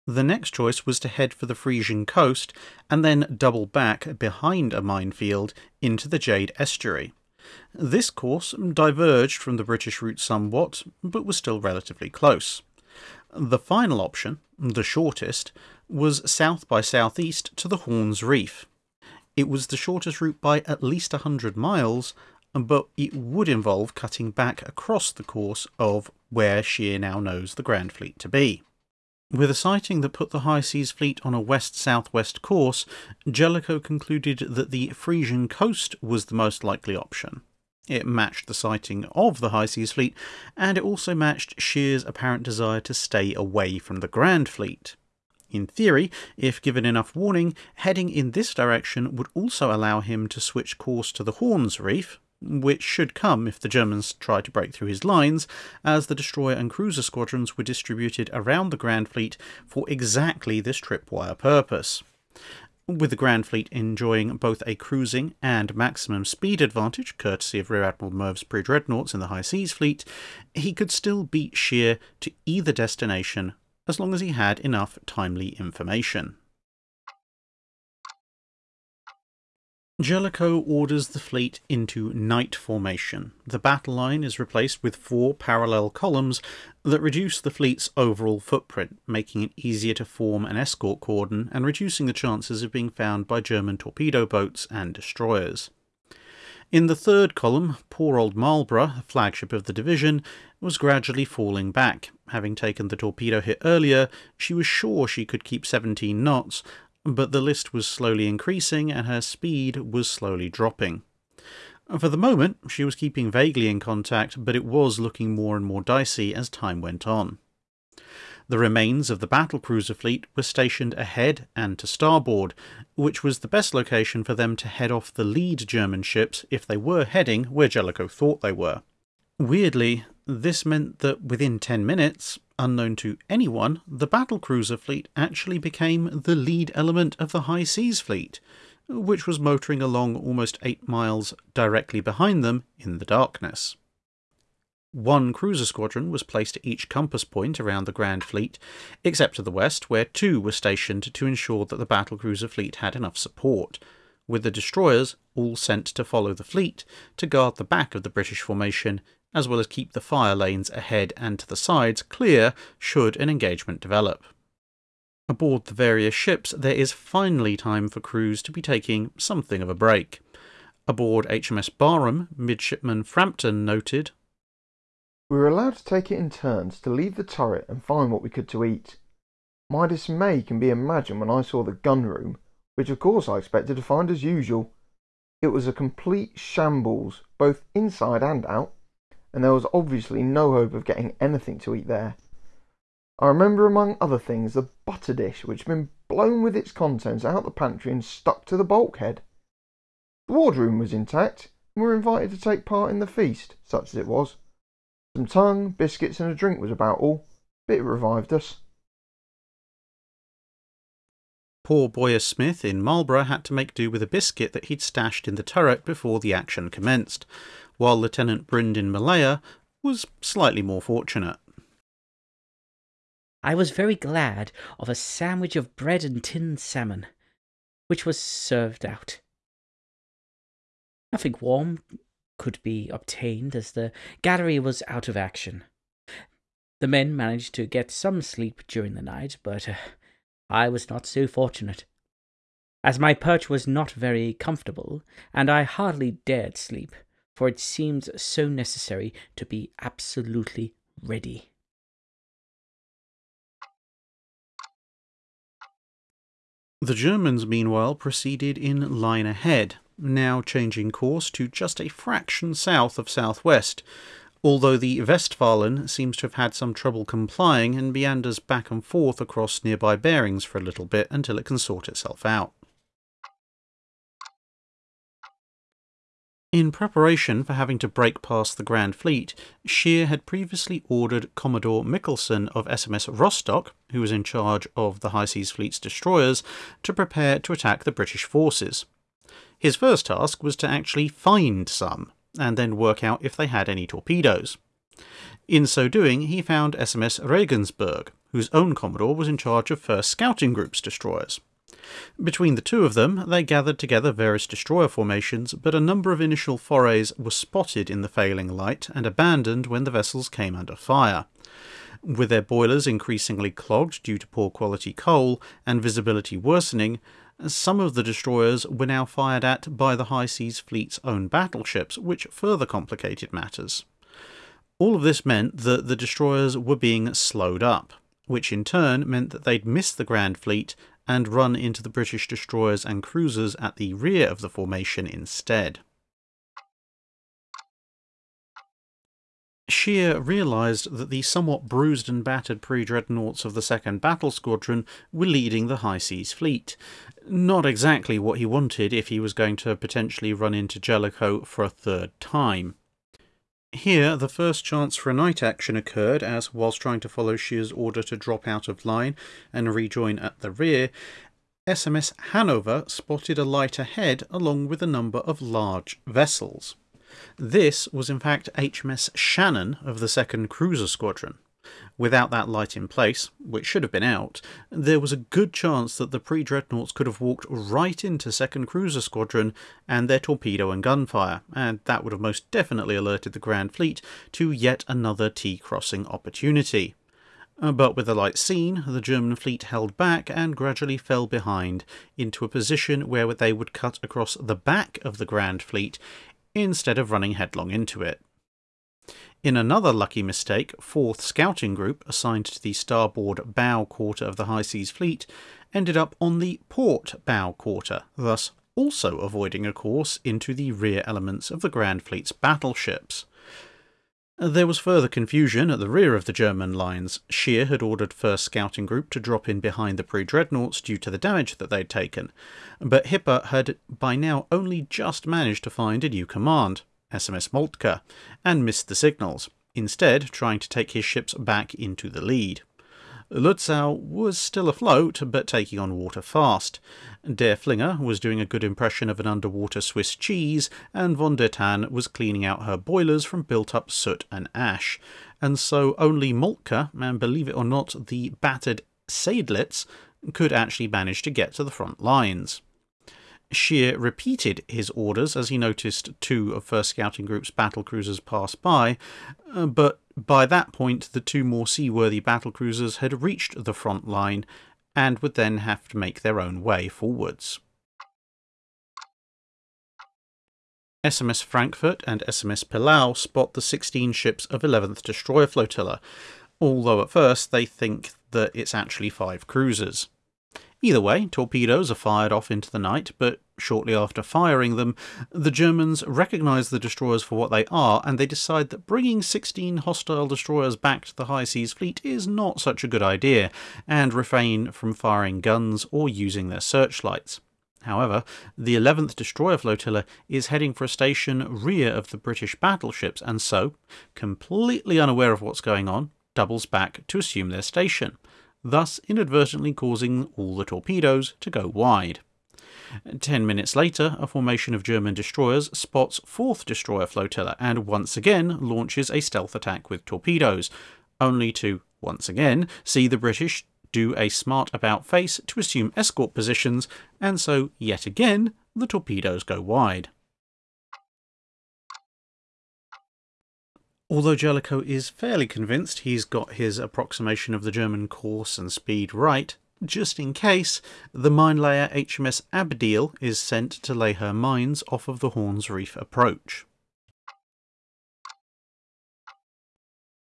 The next choice was to head for the Frisian coast and then double back behind a minefield into the Jade Estuary. This course diverged from the British route somewhat, but was still relatively close. The final option, the shortest, was south by southeast to the Horns Reef. It was the shortest route by at least a hundred miles, but it would involve cutting back across the course of where Scheer now knows the Grand Fleet to be. With a sighting that put the High Seas Fleet on a west southwest course, Jellicoe concluded that the Frisian coast was the most likely option. It matched the sighting of the High Seas Fleet, and it also matched Scheer's apparent desire to stay away from the Grand Fleet. In theory, if given enough warning, heading in this direction would also allow him to switch course to the Horns Reef, which should come if the Germans tried to break through his lines, as the destroyer and cruiser squadrons were distributed around the Grand Fleet for exactly this tripwire purpose. With the Grand Fleet enjoying both a cruising and maximum speed advantage, courtesy of Rear Admiral Mauve's pre dreadnoughts in the High Seas Fleet, he could still beat Scheer to either destination as long as he had enough timely information. Jellicoe orders the fleet into night formation. The battle line is replaced with four parallel columns that reduce the fleet's overall footprint, making it easier to form an escort cordon and reducing the chances of being found by German torpedo boats and destroyers. In the third column, poor old Marlborough, the flagship of the division, was gradually falling back. Having taken the torpedo hit earlier, she was sure she could keep 17 knots, but the list was slowly increasing and her speed was slowly dropping. For the moment, she was keeping vaguely in contact, but it was looking more and more dicey as time went on. The remains of the battle cruiser fleet were stationed ahead and to starboard, which was the best location for them to head off the lead German ships if they were heading where Jellicoe thought they were. Weirdly, this meant that within 10 minutes, unknown to anyone, the battlecruiser fleet actually became the lead element of the High Seas Fleet, which was motoring along almost eight miles directly behind them in the darkness. One cruiser squadron was placed at each compass point around the Grand Fleet, except to the west, where two were stationed to ensure that the battlecruiser fleet had enough support, with the destroyers all sent to follow the fleet to guard the back of the British formation as well as keep the fire lanes ahead and to the sides clear should an engagement develop. Aboard the various ships, there is finally time for crews to be taking something of a break. Aboard HMS Barham, Midshipman Frampton noted, We were allowed to take it in turns to leave the turret and find what we could to eat. My dismay can be imagined when I saw the gun room, which of course I expected to find as usual. It was a complete shambles, both inside and out and there was obviously no hope of getting anything to eat there. I remember, among other things, the butter dish which had been blown with its contents out the pantry and stuck to the bulkhead. The wardroom was intact, and we were invited to take part in the feast, such as it was. Some tongue, biscuits, and a drink was about all, but it revived us. Poor Boyer Smith in Marlborough had to make do with a biscuit that he'd stashed in the turret before the action commenced while Lieutenant Brind in Malaya was slightly more fortunate. I was very glad of a sandwich of bread and tinned salmon. which was served out. Nothing warm could be obtained as the gallery was out of action. The men managed to get some sleep during the night, but uh, I was not so fortunate. As my perch was not very comfortable, and I hardly dared sleep, for it seemed so necessary to be absolutely ready. The Germans, meanwhile, proceeded in line ahead, now changing course to just a fraction south of southwest, although the Westfalen seems to have had some trouble complying and meanders back and forth across nearby bearings for a little bit until it can sort itself out. In preparation for having to break past the Grand Fleet, Scheer had previously ordered Commodore Michelsen of SMS Rostock, who was in charge of the High Seas Fleet's destroyers, to prepare to attack the British forces. His first task was to actually find some, and then work out if they had any torpedoes. In so doing, he found SMS Regensburg, whose own Commodore was in charge of 1st Scouting Group's destroyers. Between the two of them, they gathered together various destroyer formations, but a number of initial forays were spotted in the failing light and abandoned when the vessels came under fire. With their boilers increasingly clogged due to poor quality coal and visibility worsening, some of the destroyers were now fired at by the High Seas Fleet's own battleships, which further complicated matters. All of this meant that the destroyers were being slowed up, which in turn meant that they'd miss the Grand Fleet and run into the British destroyers and cruisers at the rear of the formation instead. Scheer realised that the somewhat bruised and battered pre-dreadnoughts of the 2nd Battle Squadron were leading the High Seas Fleet. Not exactly what he wanted if he was going to potentially run into Jellicoe for a third time. Here, the first chance for a night action occurred as, whilst trying to follow Scheer's order to drop out of line and rejoin at the rear, SMS Hannover spotted a light ahead along with a number of large vessels. This was in fact HMS Shannon of the 2nd Cruiser Squadron. Without that light in place, which should have been out, there was a good chance that the pre dreadnoughts could have walked right into 2nd Cruiser Squadron and their torpedo and gunfire, and that would have most definitely alerted the Grand Fleet to yet another T crossing opportunity. Uh, but with the light seen, the German fleet held back and gradually fell behind into a position where they would cut across the back of the Grand Fleet instead of running headlong into it. In another lucky mistake, 4th Scouting Group, assigned to the starboard bow quarter of the High Seas Fleet, ended up on the port bow quarter, thus also avoiding a course into the rear elements of the Grand Fleet's battleships. There was further confusion at the rear of the German lines. Scheer had ordered 1st Scouting Group to drop in behind the pre-dreadnoughts due to the damage that they'd taken, but Hipper had by now only just managed to find a new command. SMS Moltke, and missed the signals, instead trying to take his ships back into the lead. Lutzow was still afloat, but taking on water fast. Derfflinger was doing a good impression of an underwater Swiss cheese, and von der Tann was cleaning out her boilers from built up soot and ash. And so only Moltke, and believe it or not, the battered Seydlitz, could actually manage to get to the front lines. Scheer repeated his orders as he noticed two of 1st Scouting Group's battle cruisers pass by, uh, but by that point the two more seaworthy battle cruisers had reached the front line and would then have to make their own way forwards. SMS Frankfurt and SMS Pillau spot the 16 ships of 11th Destroyer Flotilla, although at first they think that it's actually five cruisers. Either way, torpedoes are fired off into the night, but shortly after firing them, the Germans recognise the destroyers for what they are, and they decide that bringing 16 hostile destroyers back to the High Seas Fleet is not such a good idea, and refrain from firing guns or using their searchlights. However, the 11th Destroyer Flotilla is heading for a station rear of the British battleships, and so, completely unaware of what's going on, doubles back to assume their station thus inadvertently causing all the torpedoes to go wide. Ten minutes later, a formation of German destroyers spots 4th Destroyer Flotilla and once again launches a stealth attack with torpedoes, only to, once again, see the British do a smart about face to assume escort positions, and so, yet again, the torpedoes go wide. Although Jellicoe is fairly convinced he's got his approximation of the German course and speed right, just in case, the mine layer HMS Abdiel is sent to lay her mines off of the Horns Reef approach.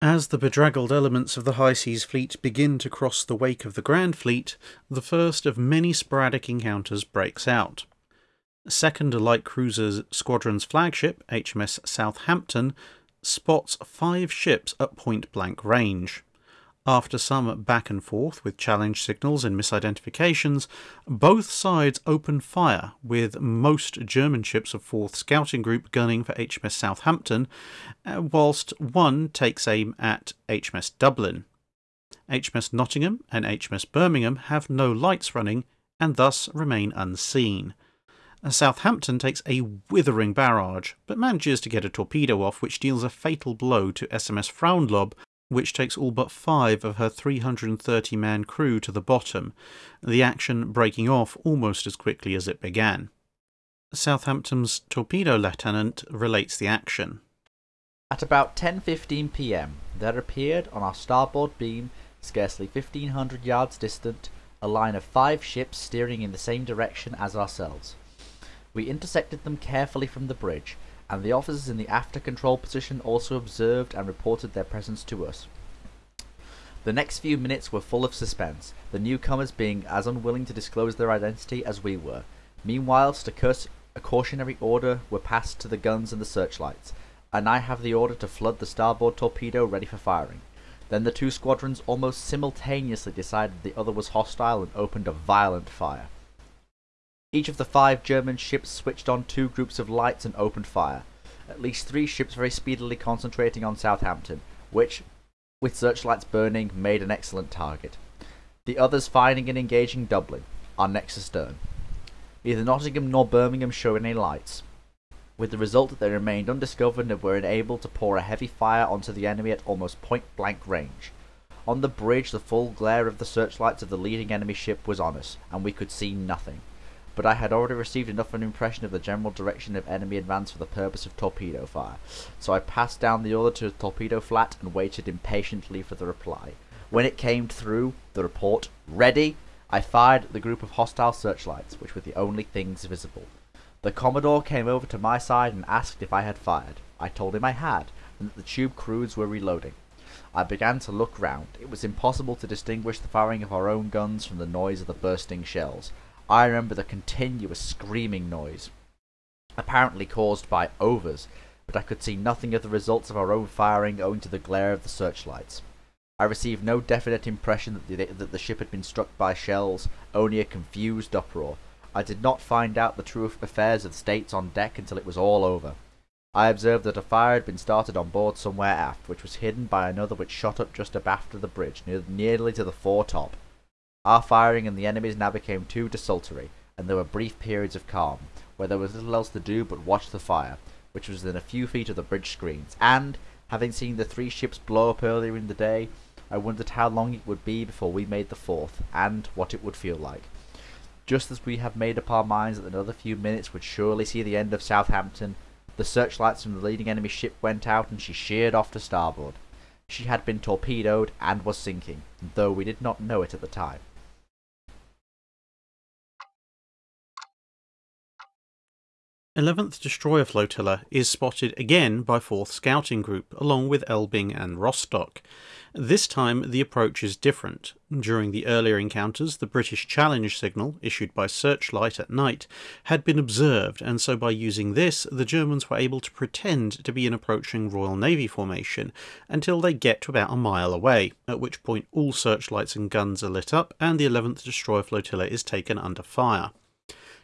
As the bedraggled elements of the High Seas Fleet begin to cross the wake of the Grand Fleet, the first of many sporadic encounters breaks out. Second Light Cruiser Squadron's flagship, HMS Southampton, spots five ships at point blank range. After some back and forth with challenge signals and misidentifications, both sides open fire, with most German ships of 4th Scouting Group gunning for HMS Southampton, uh, whilst one takes aim at HMS Dublin. HMS Nottingham and HMS Birmingham have no lights running and thus remain unseen. Southampton takes a withering barrage, but manages to get a torpedo off, which deals a fatal blow to SMS Frauenlob, which takes all but five of her 330 man crew to the bottom, the action breaking off almost as quickly as it began. Southampton's torpedo lieutenant relates the action. At about 10:15 p.m., there appeared on our starboard beam, scarcely 1500 yards distant, a line of five ships steering in the same direction as ourselves. We intersected them carefully from the bridge, and the officers in the after control position also observed and reported their presence to us. The next few minutes were full of suspense, the newcomers being as unwilling to disclose their identity as we were. Meanwhile, a cautionary order were passed to the guns and the searchlights, and I have the order to flood the starboard torpedo ready for firing. Then the two squadrons almost simultaneously decided the other was hostile and opened a violent fire. Each of the five German ships switched on two groups of lights and opened fire. At least three ships very speedily concentrating on Southampton, which, with searchlights burning, made an excellent target. The others finding and engaging Dublin, our next astern. Neither Nottingham nor Birmingham showed any lights, with the result that they remained undiscovered and were unable to pour a heavy fire onto the enemy at almost point blank range. On the bridge the full glare of the searchlights of the leading enemy ship was on us, and we could see nothing but I had already received enough of an impression of the general direction of enemy advance for the purpose of torpedo fire, so I passed down the order to the torpedo flat and waited impatiently for the reply. When it came through, the report, ready, I fired at the group of hostile searchlights, which were the only things visible. The Commodore came over to my side and asked if I had fired. I told him I had, and that the tube crews were reloading. I began to look round. It was impossible to distinguish the firing of our own guns from the noise of the bursting shells. I remember the continuous screaming noise, apparently caused by overs, but I could see nothing of the results of our own firing owing to the glare of the searchlights. I received no definite impression that the, that the ship had been struck by shells, only a confused uproar. I did not find out the true affairs of the states on deck until it was all over. I observed that a fire had been started on board somewhere aft, which was hidden by another which shot up just abaft of the bridge, near, nearly to the foretop. Our firing and the enemy's now became too desultory, and there were brief periods of calm, where there was little else to do but watch the fire, which was within a few feet of the bridge screens, and, having seen the three ships blow up earlier in the day, I wondered how long it would be before we made the fourth, and what it would feel like. Just as we had made up our minds that another few minutes would surely see the end of Southampton, the searchlights from the leading enemy ship went out and she sheered off to starboard. She had been torpedoed and was sinking, though we did not know it at the time. 11th Destroyer Flotilla is spotted again by 4th Scouting Group, along with Elbing and Rostock. This time the approach is different. During the earlier encounters, the British challenge signal, issued by searchlight at night, had been observed, and so by using this, the Germans were able to pretend to be an approaching Royal Navy formation until they get to about a mile away, at which point all searchlights and guns are lit up and the 11th Destroyer Flotilla is taken under fire.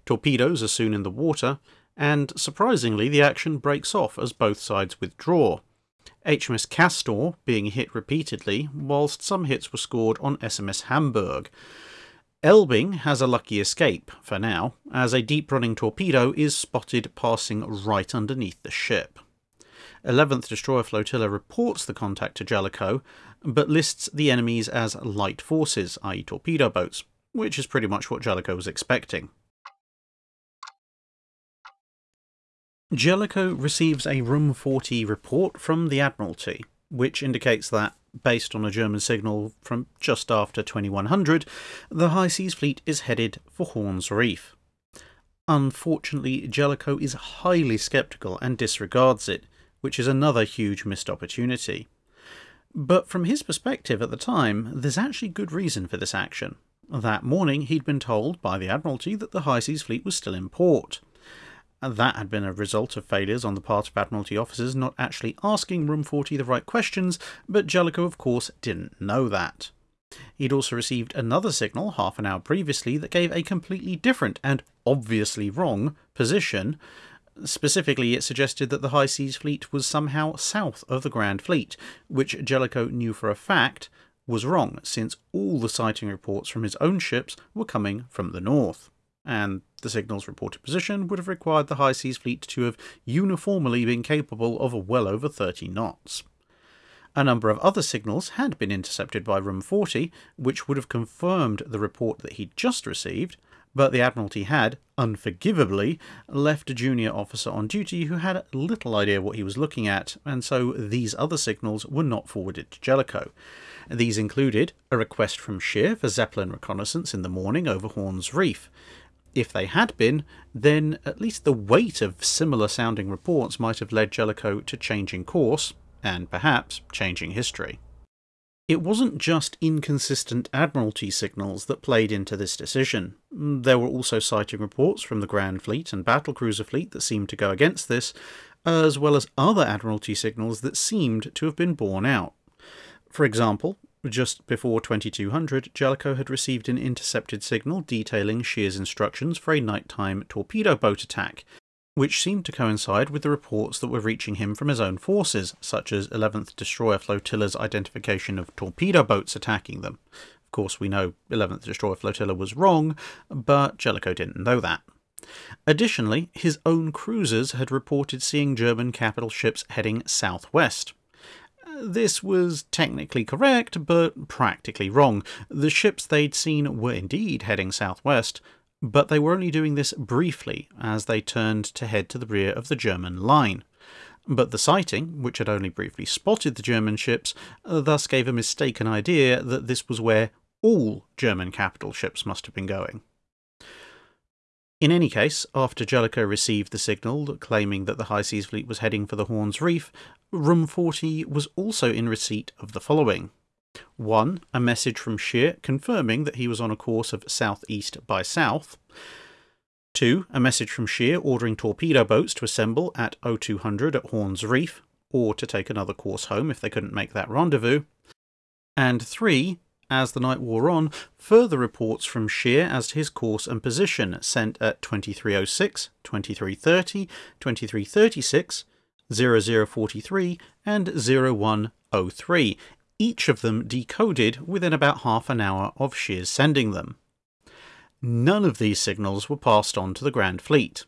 Torpedoes are soon in the water, and surprisingly, the action breaks off as both sides withdraw. HMS Castor being hit repeatedly, whilst some hits were scored on SMS Hamburg. Elbing has a lucky escape, for now, as a deep running torpedo is spotted passing right underneath the ship. 11th Destroyer Flotilla reports the contact to Jellicoe, but lists the enemies as light forces, i.e., torpedo boats, which is pretty much what Jellicoe was expecting. Jellicoe receives a Room 40 report from the Admiralty, which indicates that, based on a German signal from just after 2100, the High Seas Fleet is headed for Horns Reef. Unfortunately, Jellicoe is highly sceptical and disregards it, which is another huge missed opportunity. But from his perspective at the time, there's actually good reason for this action. That morning, he'd been told by the Admiralty that the High Seas Fleet was still in port. That had been a result of failures on the part of Admiralty officers not actually asking Room 40 the right questions, but Jellicoe, of course, didn't know that. He'd also received another signal half an hour previously that gave a completely different and obviously wrong position. Specifically, it suggested that the High Seas Fleet was somehow south of the Grand Fleet, which Jellicoe knew for a fact was wrong, since all the sighting reports from his own ships were coming from the north and the signal's reported position would have required the High Seas Fleet to have uniformly been capable of well over 30 knots. A number of other signals had been intercepted by Room 40, which would have confirmed the report that he'd just received, but the Admiralty had, unforgivably, left a junior officer on duty who had little idea what he was looking at, and so these other signals were not forwarded to Jellicoe. These included a request from Scheer for Zeppelin reconnaissance in the morning over Horns Reef, if they had been, then at least the weight of similar sounding reports might have led Jellicoe to changing course, and perhaps changing history. It wasn't just inconsistent Admiralty signals that played into this decision. There were also sighting reports from the Grand Fleet and Battlecruiser Fleet that seemed to go against this, as well as other Admiralty signals that seemed to have been borne out. For example, just before 2200, Jellicoe had received an intercepted signal detailing Scheer's instructions for a nighttime torpedo boat attack, which seemed to coincide with the reports that were reaching him from his own forces, such as 11th Destroyer Flotilla's identification of torpedo boats attacking them. Of course, we know 11th Destroyer Flotilla was wrong, but Jellicoe didn't know that. Additionally, his own cruisers had reported seeing German capital ships heading southwest. This was technically correct, but practically wrong. The ships they'd seen were indeed heading southwest, but they were only doing this briefly as they turned to head to the rear of the German line. But the sighting, which had only briefly spotted the German ships, thus gave a mistaken idea that this was where all German capital ships must have been going. In any case, after Jellicoe received the signal claiming that the High Seas Fleet was heading for the Horns Reef, Room 40 was also in receipt of the following. 1. A message from Scheer confirming that he was on a course of southeast by south. 2. A message from Scheer ordering torpedo boats to assemble at 0200 at Horns Reef, or to take another course home if they couldn't make that rendezvous. And 3. As the night wore on, further reports from Scheer as to his course and position sent at 2306, 2330, 2336, 0043 and 0103, each of them decoded within about half an hour of Scheer's sending them. None of these signals were passed on to the Grand Fleet.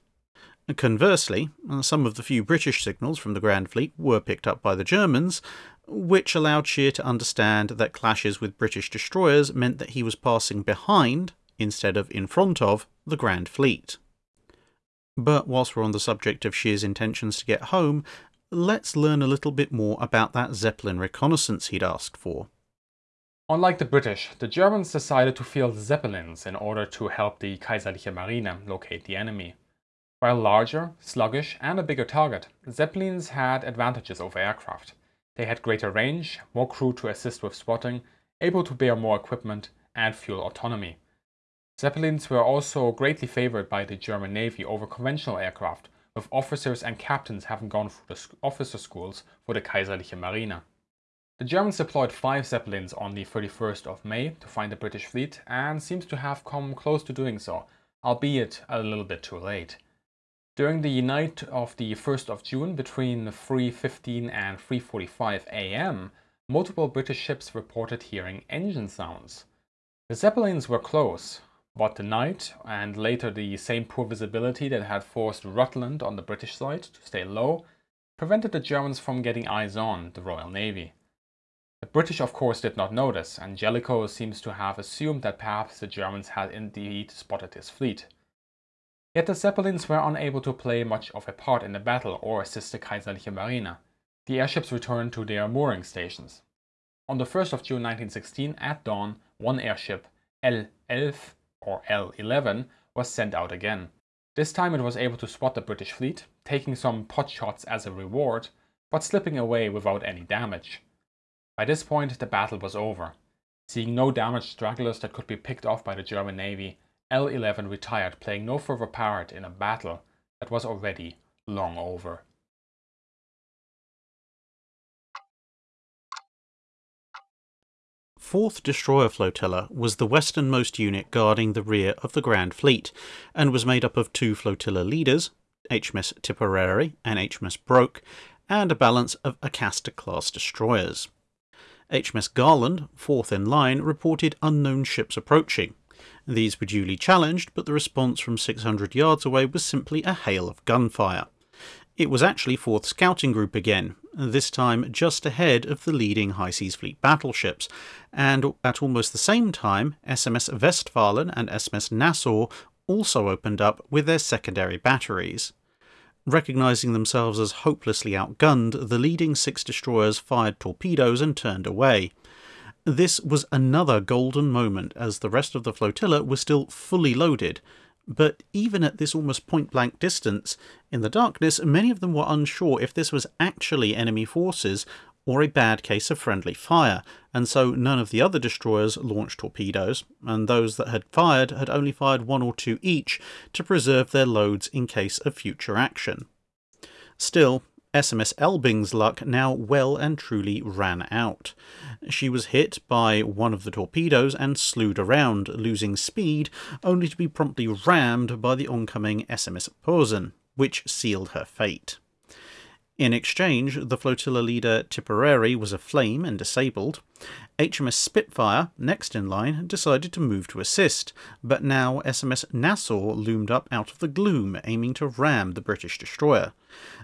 Conversely, some of the few British signals from the Grand Fleet were picked up by the Germans, which allowed Scheer to understand that clashes with British destroyers meant that he was passing behind, instead of in front of, the Grand Fleet. But whilst we're on the subject of Scheer's intentions to get home, let's learn a little bit more about that Zeppelin reconnaissance he'd asked for. Unlike the British, the Germans decided to field Zeppelins in order to help the Kaiserliche Marine locate the enemy. While larger, sluggish and a bigger target, Zeppelins had advantages over aircraft. They had greater range, more crew to assist with spotting, able to bear more equipment, and fuel autonomy. Zeppelins were also greatly favored by the German Navy over conventional aircraft, with officers and captains having gone through the officer schools for the Kaiserliche Marine. The Germans deployed five Zeppelins on the 31st of May to find the British fleet and seems to have come close to doing so, albeit a little bit too late. During the night of the 1st of June between 3.15 and 3.45 am, multiple British ships reported hearing engine sounds. The Zeppelins were close, but the night, and later the same poor visibility that had forced Rutland on the British side to stay low, prevented the Germans from getting eyes on the Royal Navy. The British of course did not notice, and Jellicoe seems to have assumed that perhaps the Germans had indeed spotted his fleet. Yet the Zeppelins were unable to play much of a part in the battle or assist the Kaiserliche Marine. The airships returned to their mooring stations. On the 1st of June 1916, at dawn, one airship, L-11 or L-11, was sent out again. This time it was able to spot the British fleet, taking some pot shots as a reward, but slipping away without any damage. By this point, the battle was over. Seeing no damaged stragglers that could be picked off by the German Navy, L-11 retired, playing no further part in a battle that was already long over. Fourth Destroyer Flotilla was the westernmost unit guarding the rear of the Grand Fleet, and was made up of two flotilla leaders, HMS Tipperary and HMS Broke, and a balance of Acasta-class destroyers. HMS Garland, fourth in line, reported unknown ships approaching. These were duly challenged, but the response from 600 yards away was simply a hail of gunfire. It was actually 4th Scouting Group again, this time just ahead of the leading High Seas Fleet battleships, and at almost the same time, SMS Westfalen and SMS Nassau also opened up with their secondary batteries. Recognizing themselves as hopelessly outgunned, the leading six destroyers fired torpedoes and turned away. This was another golden moment as the rest of the flotilla was still fully loaded, but even at this almost point blank distance, in the darkness, many of them were unsure if this was actually enemy forces or a bad case of friendly fire, and so none of the other destroyers launched torpedoes, and those that had fired had only fired one or two each to preserve their loads in case of future action. Still, SMS Elbing's luck now well and truly ran out. She was hit by one of the torpedoes and slewed around, losing speed, only to be promptly rammed by the oncoming SMS Posen, which sealed her fate. In exchange, the flotilla leader Tipperary was aflame and disabled. HMS Spitfire, next in line, decided to move to assist, but now SMS Nassau loomed up out of the gloom, aiming to ram the British destroyer.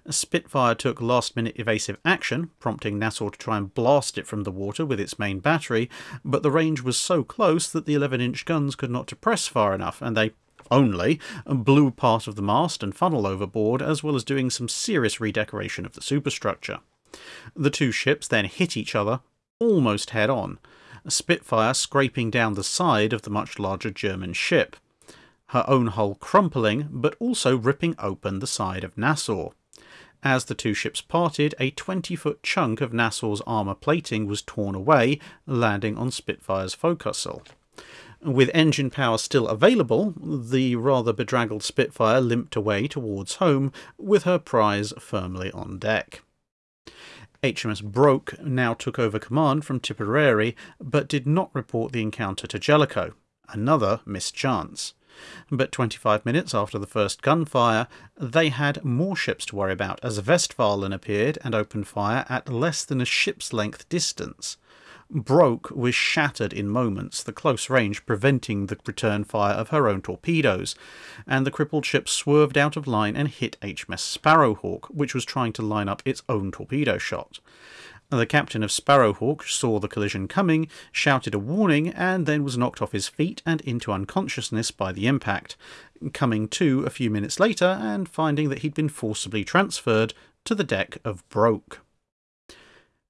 Spitfire took last minute evasive action, prompting Nassau to try and blast it from the water with its main battery, but the range was so close that the 11 inch guns could not depress far enough, and they only, blew part of the mast and funnel overboard, as well as doing some serious redecoration of the superstructure. The two ships then hit each other almost head on, Spitfire scraping down the side of the much larger German ship, her own hull crumpling, but also ripping open the side of Nassau. As the two ships parted, a 20 foot chunk of Nassau's armour plating was torn away, landing on Spitfire's forecastle. With engine power still available, the rather bedraggled Spitfire limped away towards home with her prize firmly on deck. HMS Broke now took over command from Tipperary, but did not report the encounter to Jellicoe. Another missed chance. But 25 minutes after the first gunfire, they had more ships to worry about as Westfalen appeared and opened fire at less than a ship's length distance. Broke was shattered in moments, the close range preventing the return fire of her own torpedoes, and the crippled ship swerved out of line and hit HMS Sparrowhawk, which was trying to line up its own torpedo shot. The captain of Sparrowhawk saw the collision coming, shouted a warning, and then was knocked off his feet and into unconsciousness by the impact, coming to a few minutes later and finding that he'd been forcibly transferred to the deck of Broke.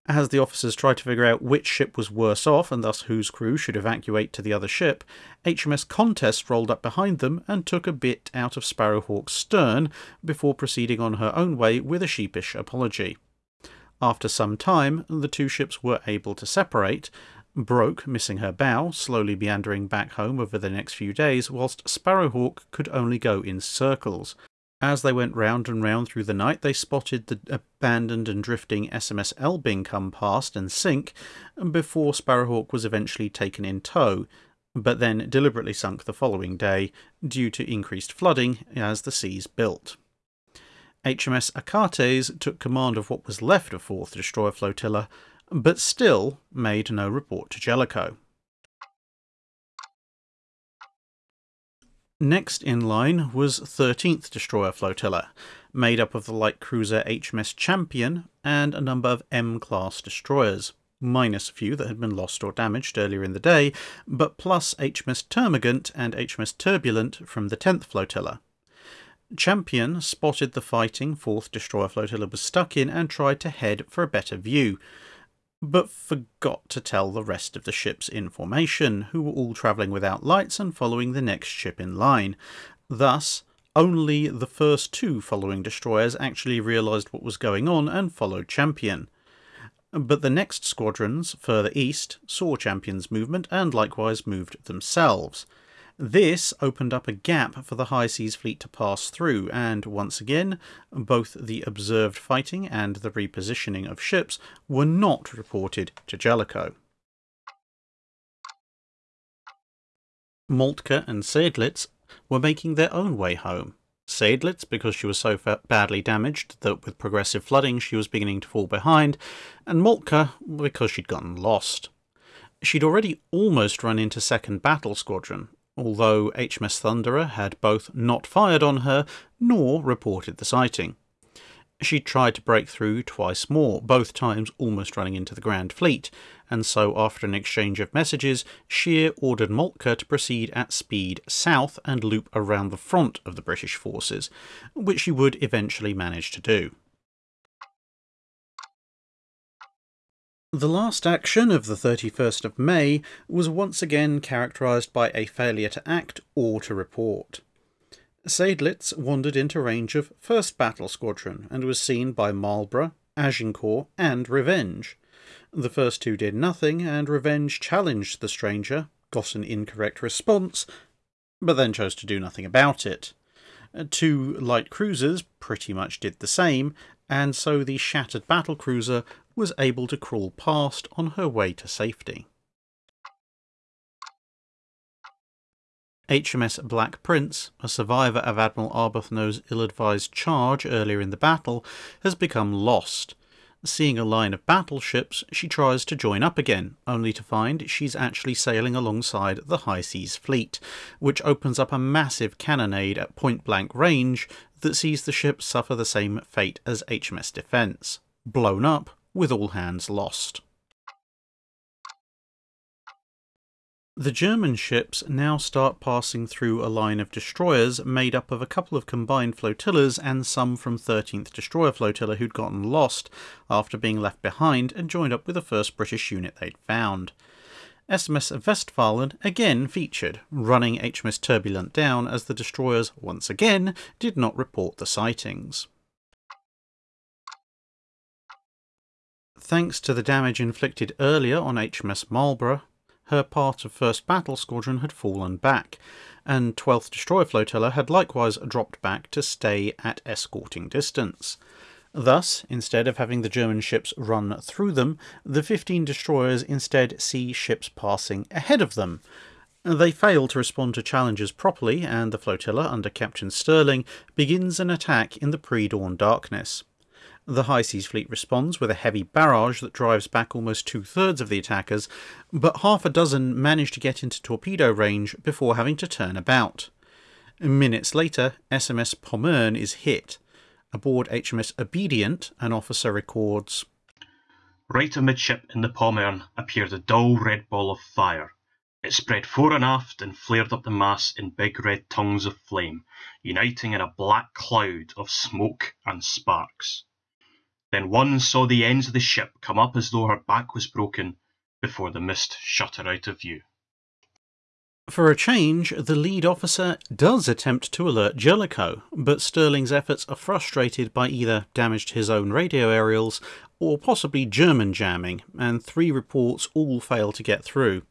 As the officers tried to figure out which ship was worse off and thus whose crew should evacuate to the other ship, HMS Contest rolled up behind them and took a bit out of Sparrowhawk's stern before proceeding on her own way with a sheepish apology. After some time, the two ships were able to separate, Broke missing her bow, slowly meandering back home over the next few days, whilst Sparrowhawk could only go in circles, as they went round and round through the night, they spotted the abandoned and drifting SMS Elbing come past and sink before Sparrowhawk was eventually taken in tow, but then deliberately sunk the following day due to increased flooding as the seas built. HMS Achates took command of what was left of 4th Destroyer Flotilla, but still made no report to Jellicoe. Next in line was 13th Destroyer Flotilla, made up of the light cruiser HMS Champion and a number of M class destroyers, minus a few that had been lost or damaged earlier in the day, but plus HMS Termagant and HMS Turbulent from the 10th flotilla. Champion spotted the fighting 4th destroyer flotilla was stuck in and tried to head for a better view, but forgot to tell the rest of the ships in formation, who were all travelling without lights and following the next ship in line. Thus, only the first two following destroyers actually realised what was going on and followed Champion. But the next squadrons, further east, saw Champion's movement and likewise moved themselves. This opened up a gap for the High Seas Fleet to pass through, and once again, both the observed fighting and the repositioning of ships were not reported to Jellicoe. Moltke and Seydlitz were making their own way home. Seydlitz because she was so badly damaged that with progressive flooding she was beginning to fall behind, and Moltke because she'd gotten lost. She'd already almost run into 2nd Battle Squadron, although HMS Thunderer had both not fired on her nor reported the sighting. She tried to break through twice more, both times almost running into the Grand Fleet, and so after an exchange of messages, Scheer ordered Moltke to proceed at speed south and loop around the front of the British forces, which she would eventually manage to do. The last action of the 31st of May was once again characterised by a failure to act or to report. Seydlitz wandered into range of 1st Battle Squadron and was seen by Marlborough, Agincourt, and Revenge. The first two did nothing, and Revenge challenged the stranger, got an incorrect response, but then chose to do nothing about it. Two light cruisers pretty much did the same, and so the shattered battle cruiser was able to crawl past on her way to safety. HMS Black Prince, a survivor of Admiral Arbuthnot's ill-advised charge earlier in the battle, has become lost. Seeing a line of battleships, she tries to join up again, only to find she's actually sailing alongside the High Seas Fleet, which opens up a massive cannonade at point-blank range that sees the ship suffer the same fate as HMS Defence, blown up with all hands lost. The German ships now start passing through a line of destroyers made up of a couple of combined flotillas and some from 13th Destroyer Flotilla who'd gotten lost after being left behind and joined up with the first British unit they'd found. SMS Westfalen again featured, running HMS Turbulent down as the destroyers once again did not report the sightings. Thanks to the damage inflicted earlier on HMS Marlborough, her part of 1st Battle Squadron had fallen back, and 12th Destroyer Flotilla had likewise dropped back to stay at escorting distance. Thus, instead of having the German ships run through them, the 15 destroyers instead see ships passing ahead of them. They fail to respond to challenges properly, and the flotilla under Captain Stirling begins an attack in the pre dawn darkness. The High Seas Fleet responds with a heavy barrage that drives back almost two thirds of the attackers, but half a dozen manage to get into torpedo range before having to turn about. Minutes later, SMS Pommern is hit. Aboard HMS Obedient, an officer records Right amidship in the Pommern appeared a dull red ball of fire. It spread fore and aft and flared up the mast in big red tongues of flame, uniting in a black cloud of smoke and sparks. Then one saw the ends of the ship come up as though her back was broken before the mist shut her out of view. For a change, the lead officer does attempt to alert Jellicoe, but Stirling's efforts are frustrated by either damage to his own radio aerials or possibly German jamming, and three reports all fail to get through.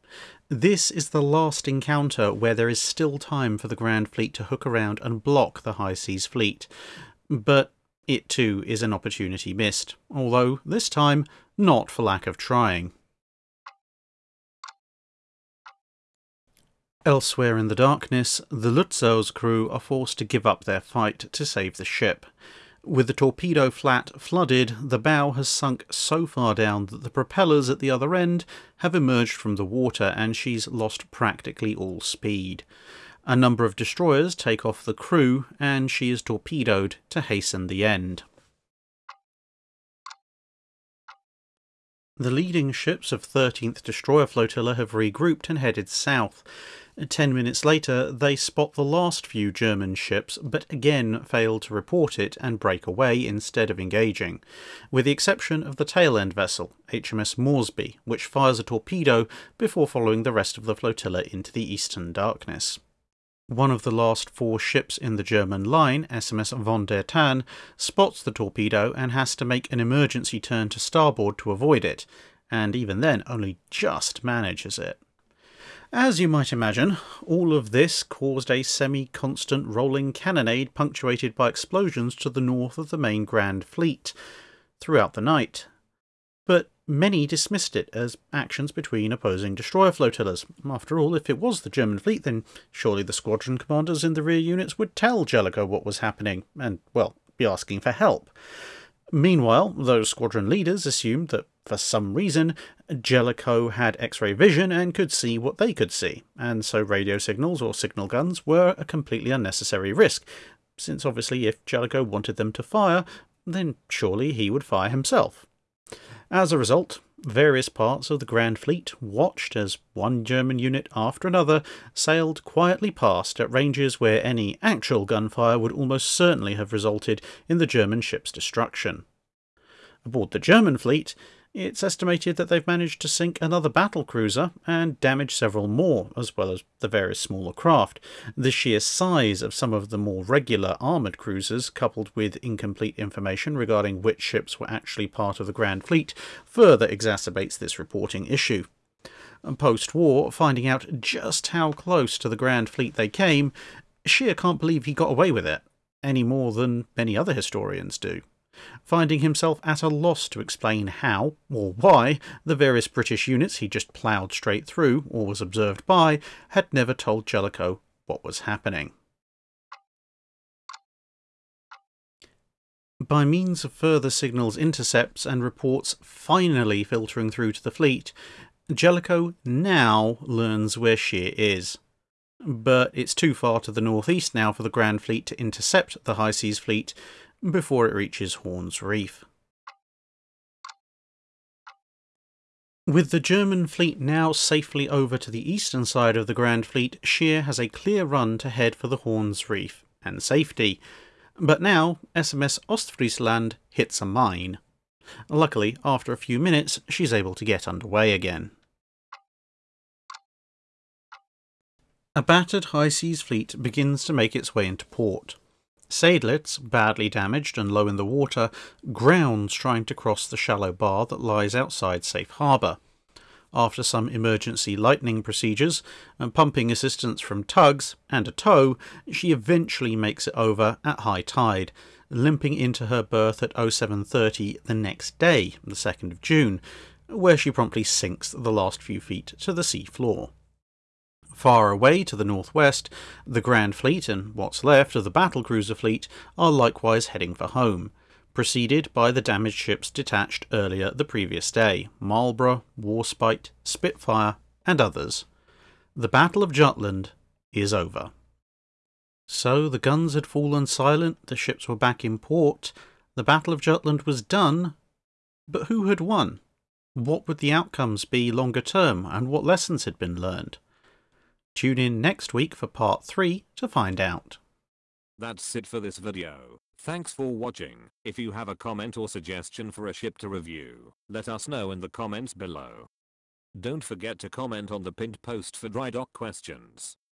This is the last encounter where there is still time for the Grand Fleet to hook around and block the High Seas Fleet. But it too is an opportunity missed, although this time not for lack of trying. Elsewhere in the darkness, the Lützow's crew are forced to give up their fight to save the ship. With the torpedo flat flooded, the bow has sunk so far down that the propellers at the other end have emerged from the water and she's lost practically all speed. A number of destroyers take off the crew, and she is torpedoed to hasten the end. The leading ships of 13th Destroyer Flotilla have regrouped and headed south. Ten minutes later, they spot the last few German ships, but again fail to report it and break away instead of engaging, with the exception of the tail end vessel, HMS Moresby, which fires a torpedo before following the rest of the flotilla into the eastern darkness. One of the last four ships in the German line, SMS von der Tann, spots the torpedo and has to make an emergency turn to starboard to avoid it, and even then only just manages it. As you might imagine, all of this caused a semi constant rolling cannonade punctuated by explosions to the north of the main Grand Fleet throughout the night. But many dismissed it as actions between opposing destroyer flotillas. After all, if it was the German fleet, then surely the squadron commanders in the rear units would tell Jellicoe what was happening, and, well, be asking for help. Meanwhile, those squadron leaders assumed that for some reason Jellicoe had X ray vision and could see what they could see, and so radio signals or signal guns were a completely unnecessary risk, since obviously if Jellicoe wanted them to fire, then surely he would fire himself. As a result, various parts of the Grand Fleet watched as one German unit after another sailed quietly past at ranges where any actual gunfire would almost certainly have resulted in the German ship's destruction. Aboard the German fleet, it's estimated that they've managed to sink another battle cruiser and damage several more, as well as the various smaller craft. The sheer size of some of the more regular armoured cruisers, coupled with incomplete information regarding which ships were actually part of the Grand Fleet, further exacerbates this reporting issue. Post war, finding out just how close to the Grand Fleet they came, Scheer can't believe he got away with it, any more than many other historians do finding himself at a loss to explain how or why the various British units he just ploughed straight through or was observed by had never told Jellicoe what was happening. By means of further signals intercepts and reports finally filtering through to the fleet, Jellicoe now learns where Scheer is. But it's too far to the northeast now for the Grand Fleet to intercept the High Seas Fleet, before it reaches Horn's Reef. With the German fleet now safely over to the eastern side of the Grand Fleet, Scheer has a clear run to head for the Horn's Reef and safety. But now, SMS Ostfriesland hits a mine. Luckily, after a few minutes, she's able to get underway again. A battered high seas fleet begins to make its way into port. Seydlitz, badly damaged and low in the water, grounds trying to cross the shallow bar that lies outside Safe Harbour. After some emergency lightning procedures and pumping assistance from tugs and a tow, she eventually makes it over at high tide, limping into her berth at 0730 the next day, the 2nd of June, where she promptly sinks the last few feet to the sea floor. Far away to the northwest, the Grand Fleet and what's left of the battlecruiser fleet are likewise heading for home, preceded by the damaged ships detached earlier the previous day Marlborough, Warspite, Spitfire, and others. The Battle of Jutland is over. So the guns had fallen silent, the ships were back in port, the Battle of Jutland was done, but who had won? What would the outcomes be longer term, and what lessons had been learned? Tune in next week for part 3 to find out. That's it for this video. Thanks for watching. If you have a comment or suggestion for a ship to review, let us know in the comments below. Don't forget to comment on the pinned post for dry dock questions.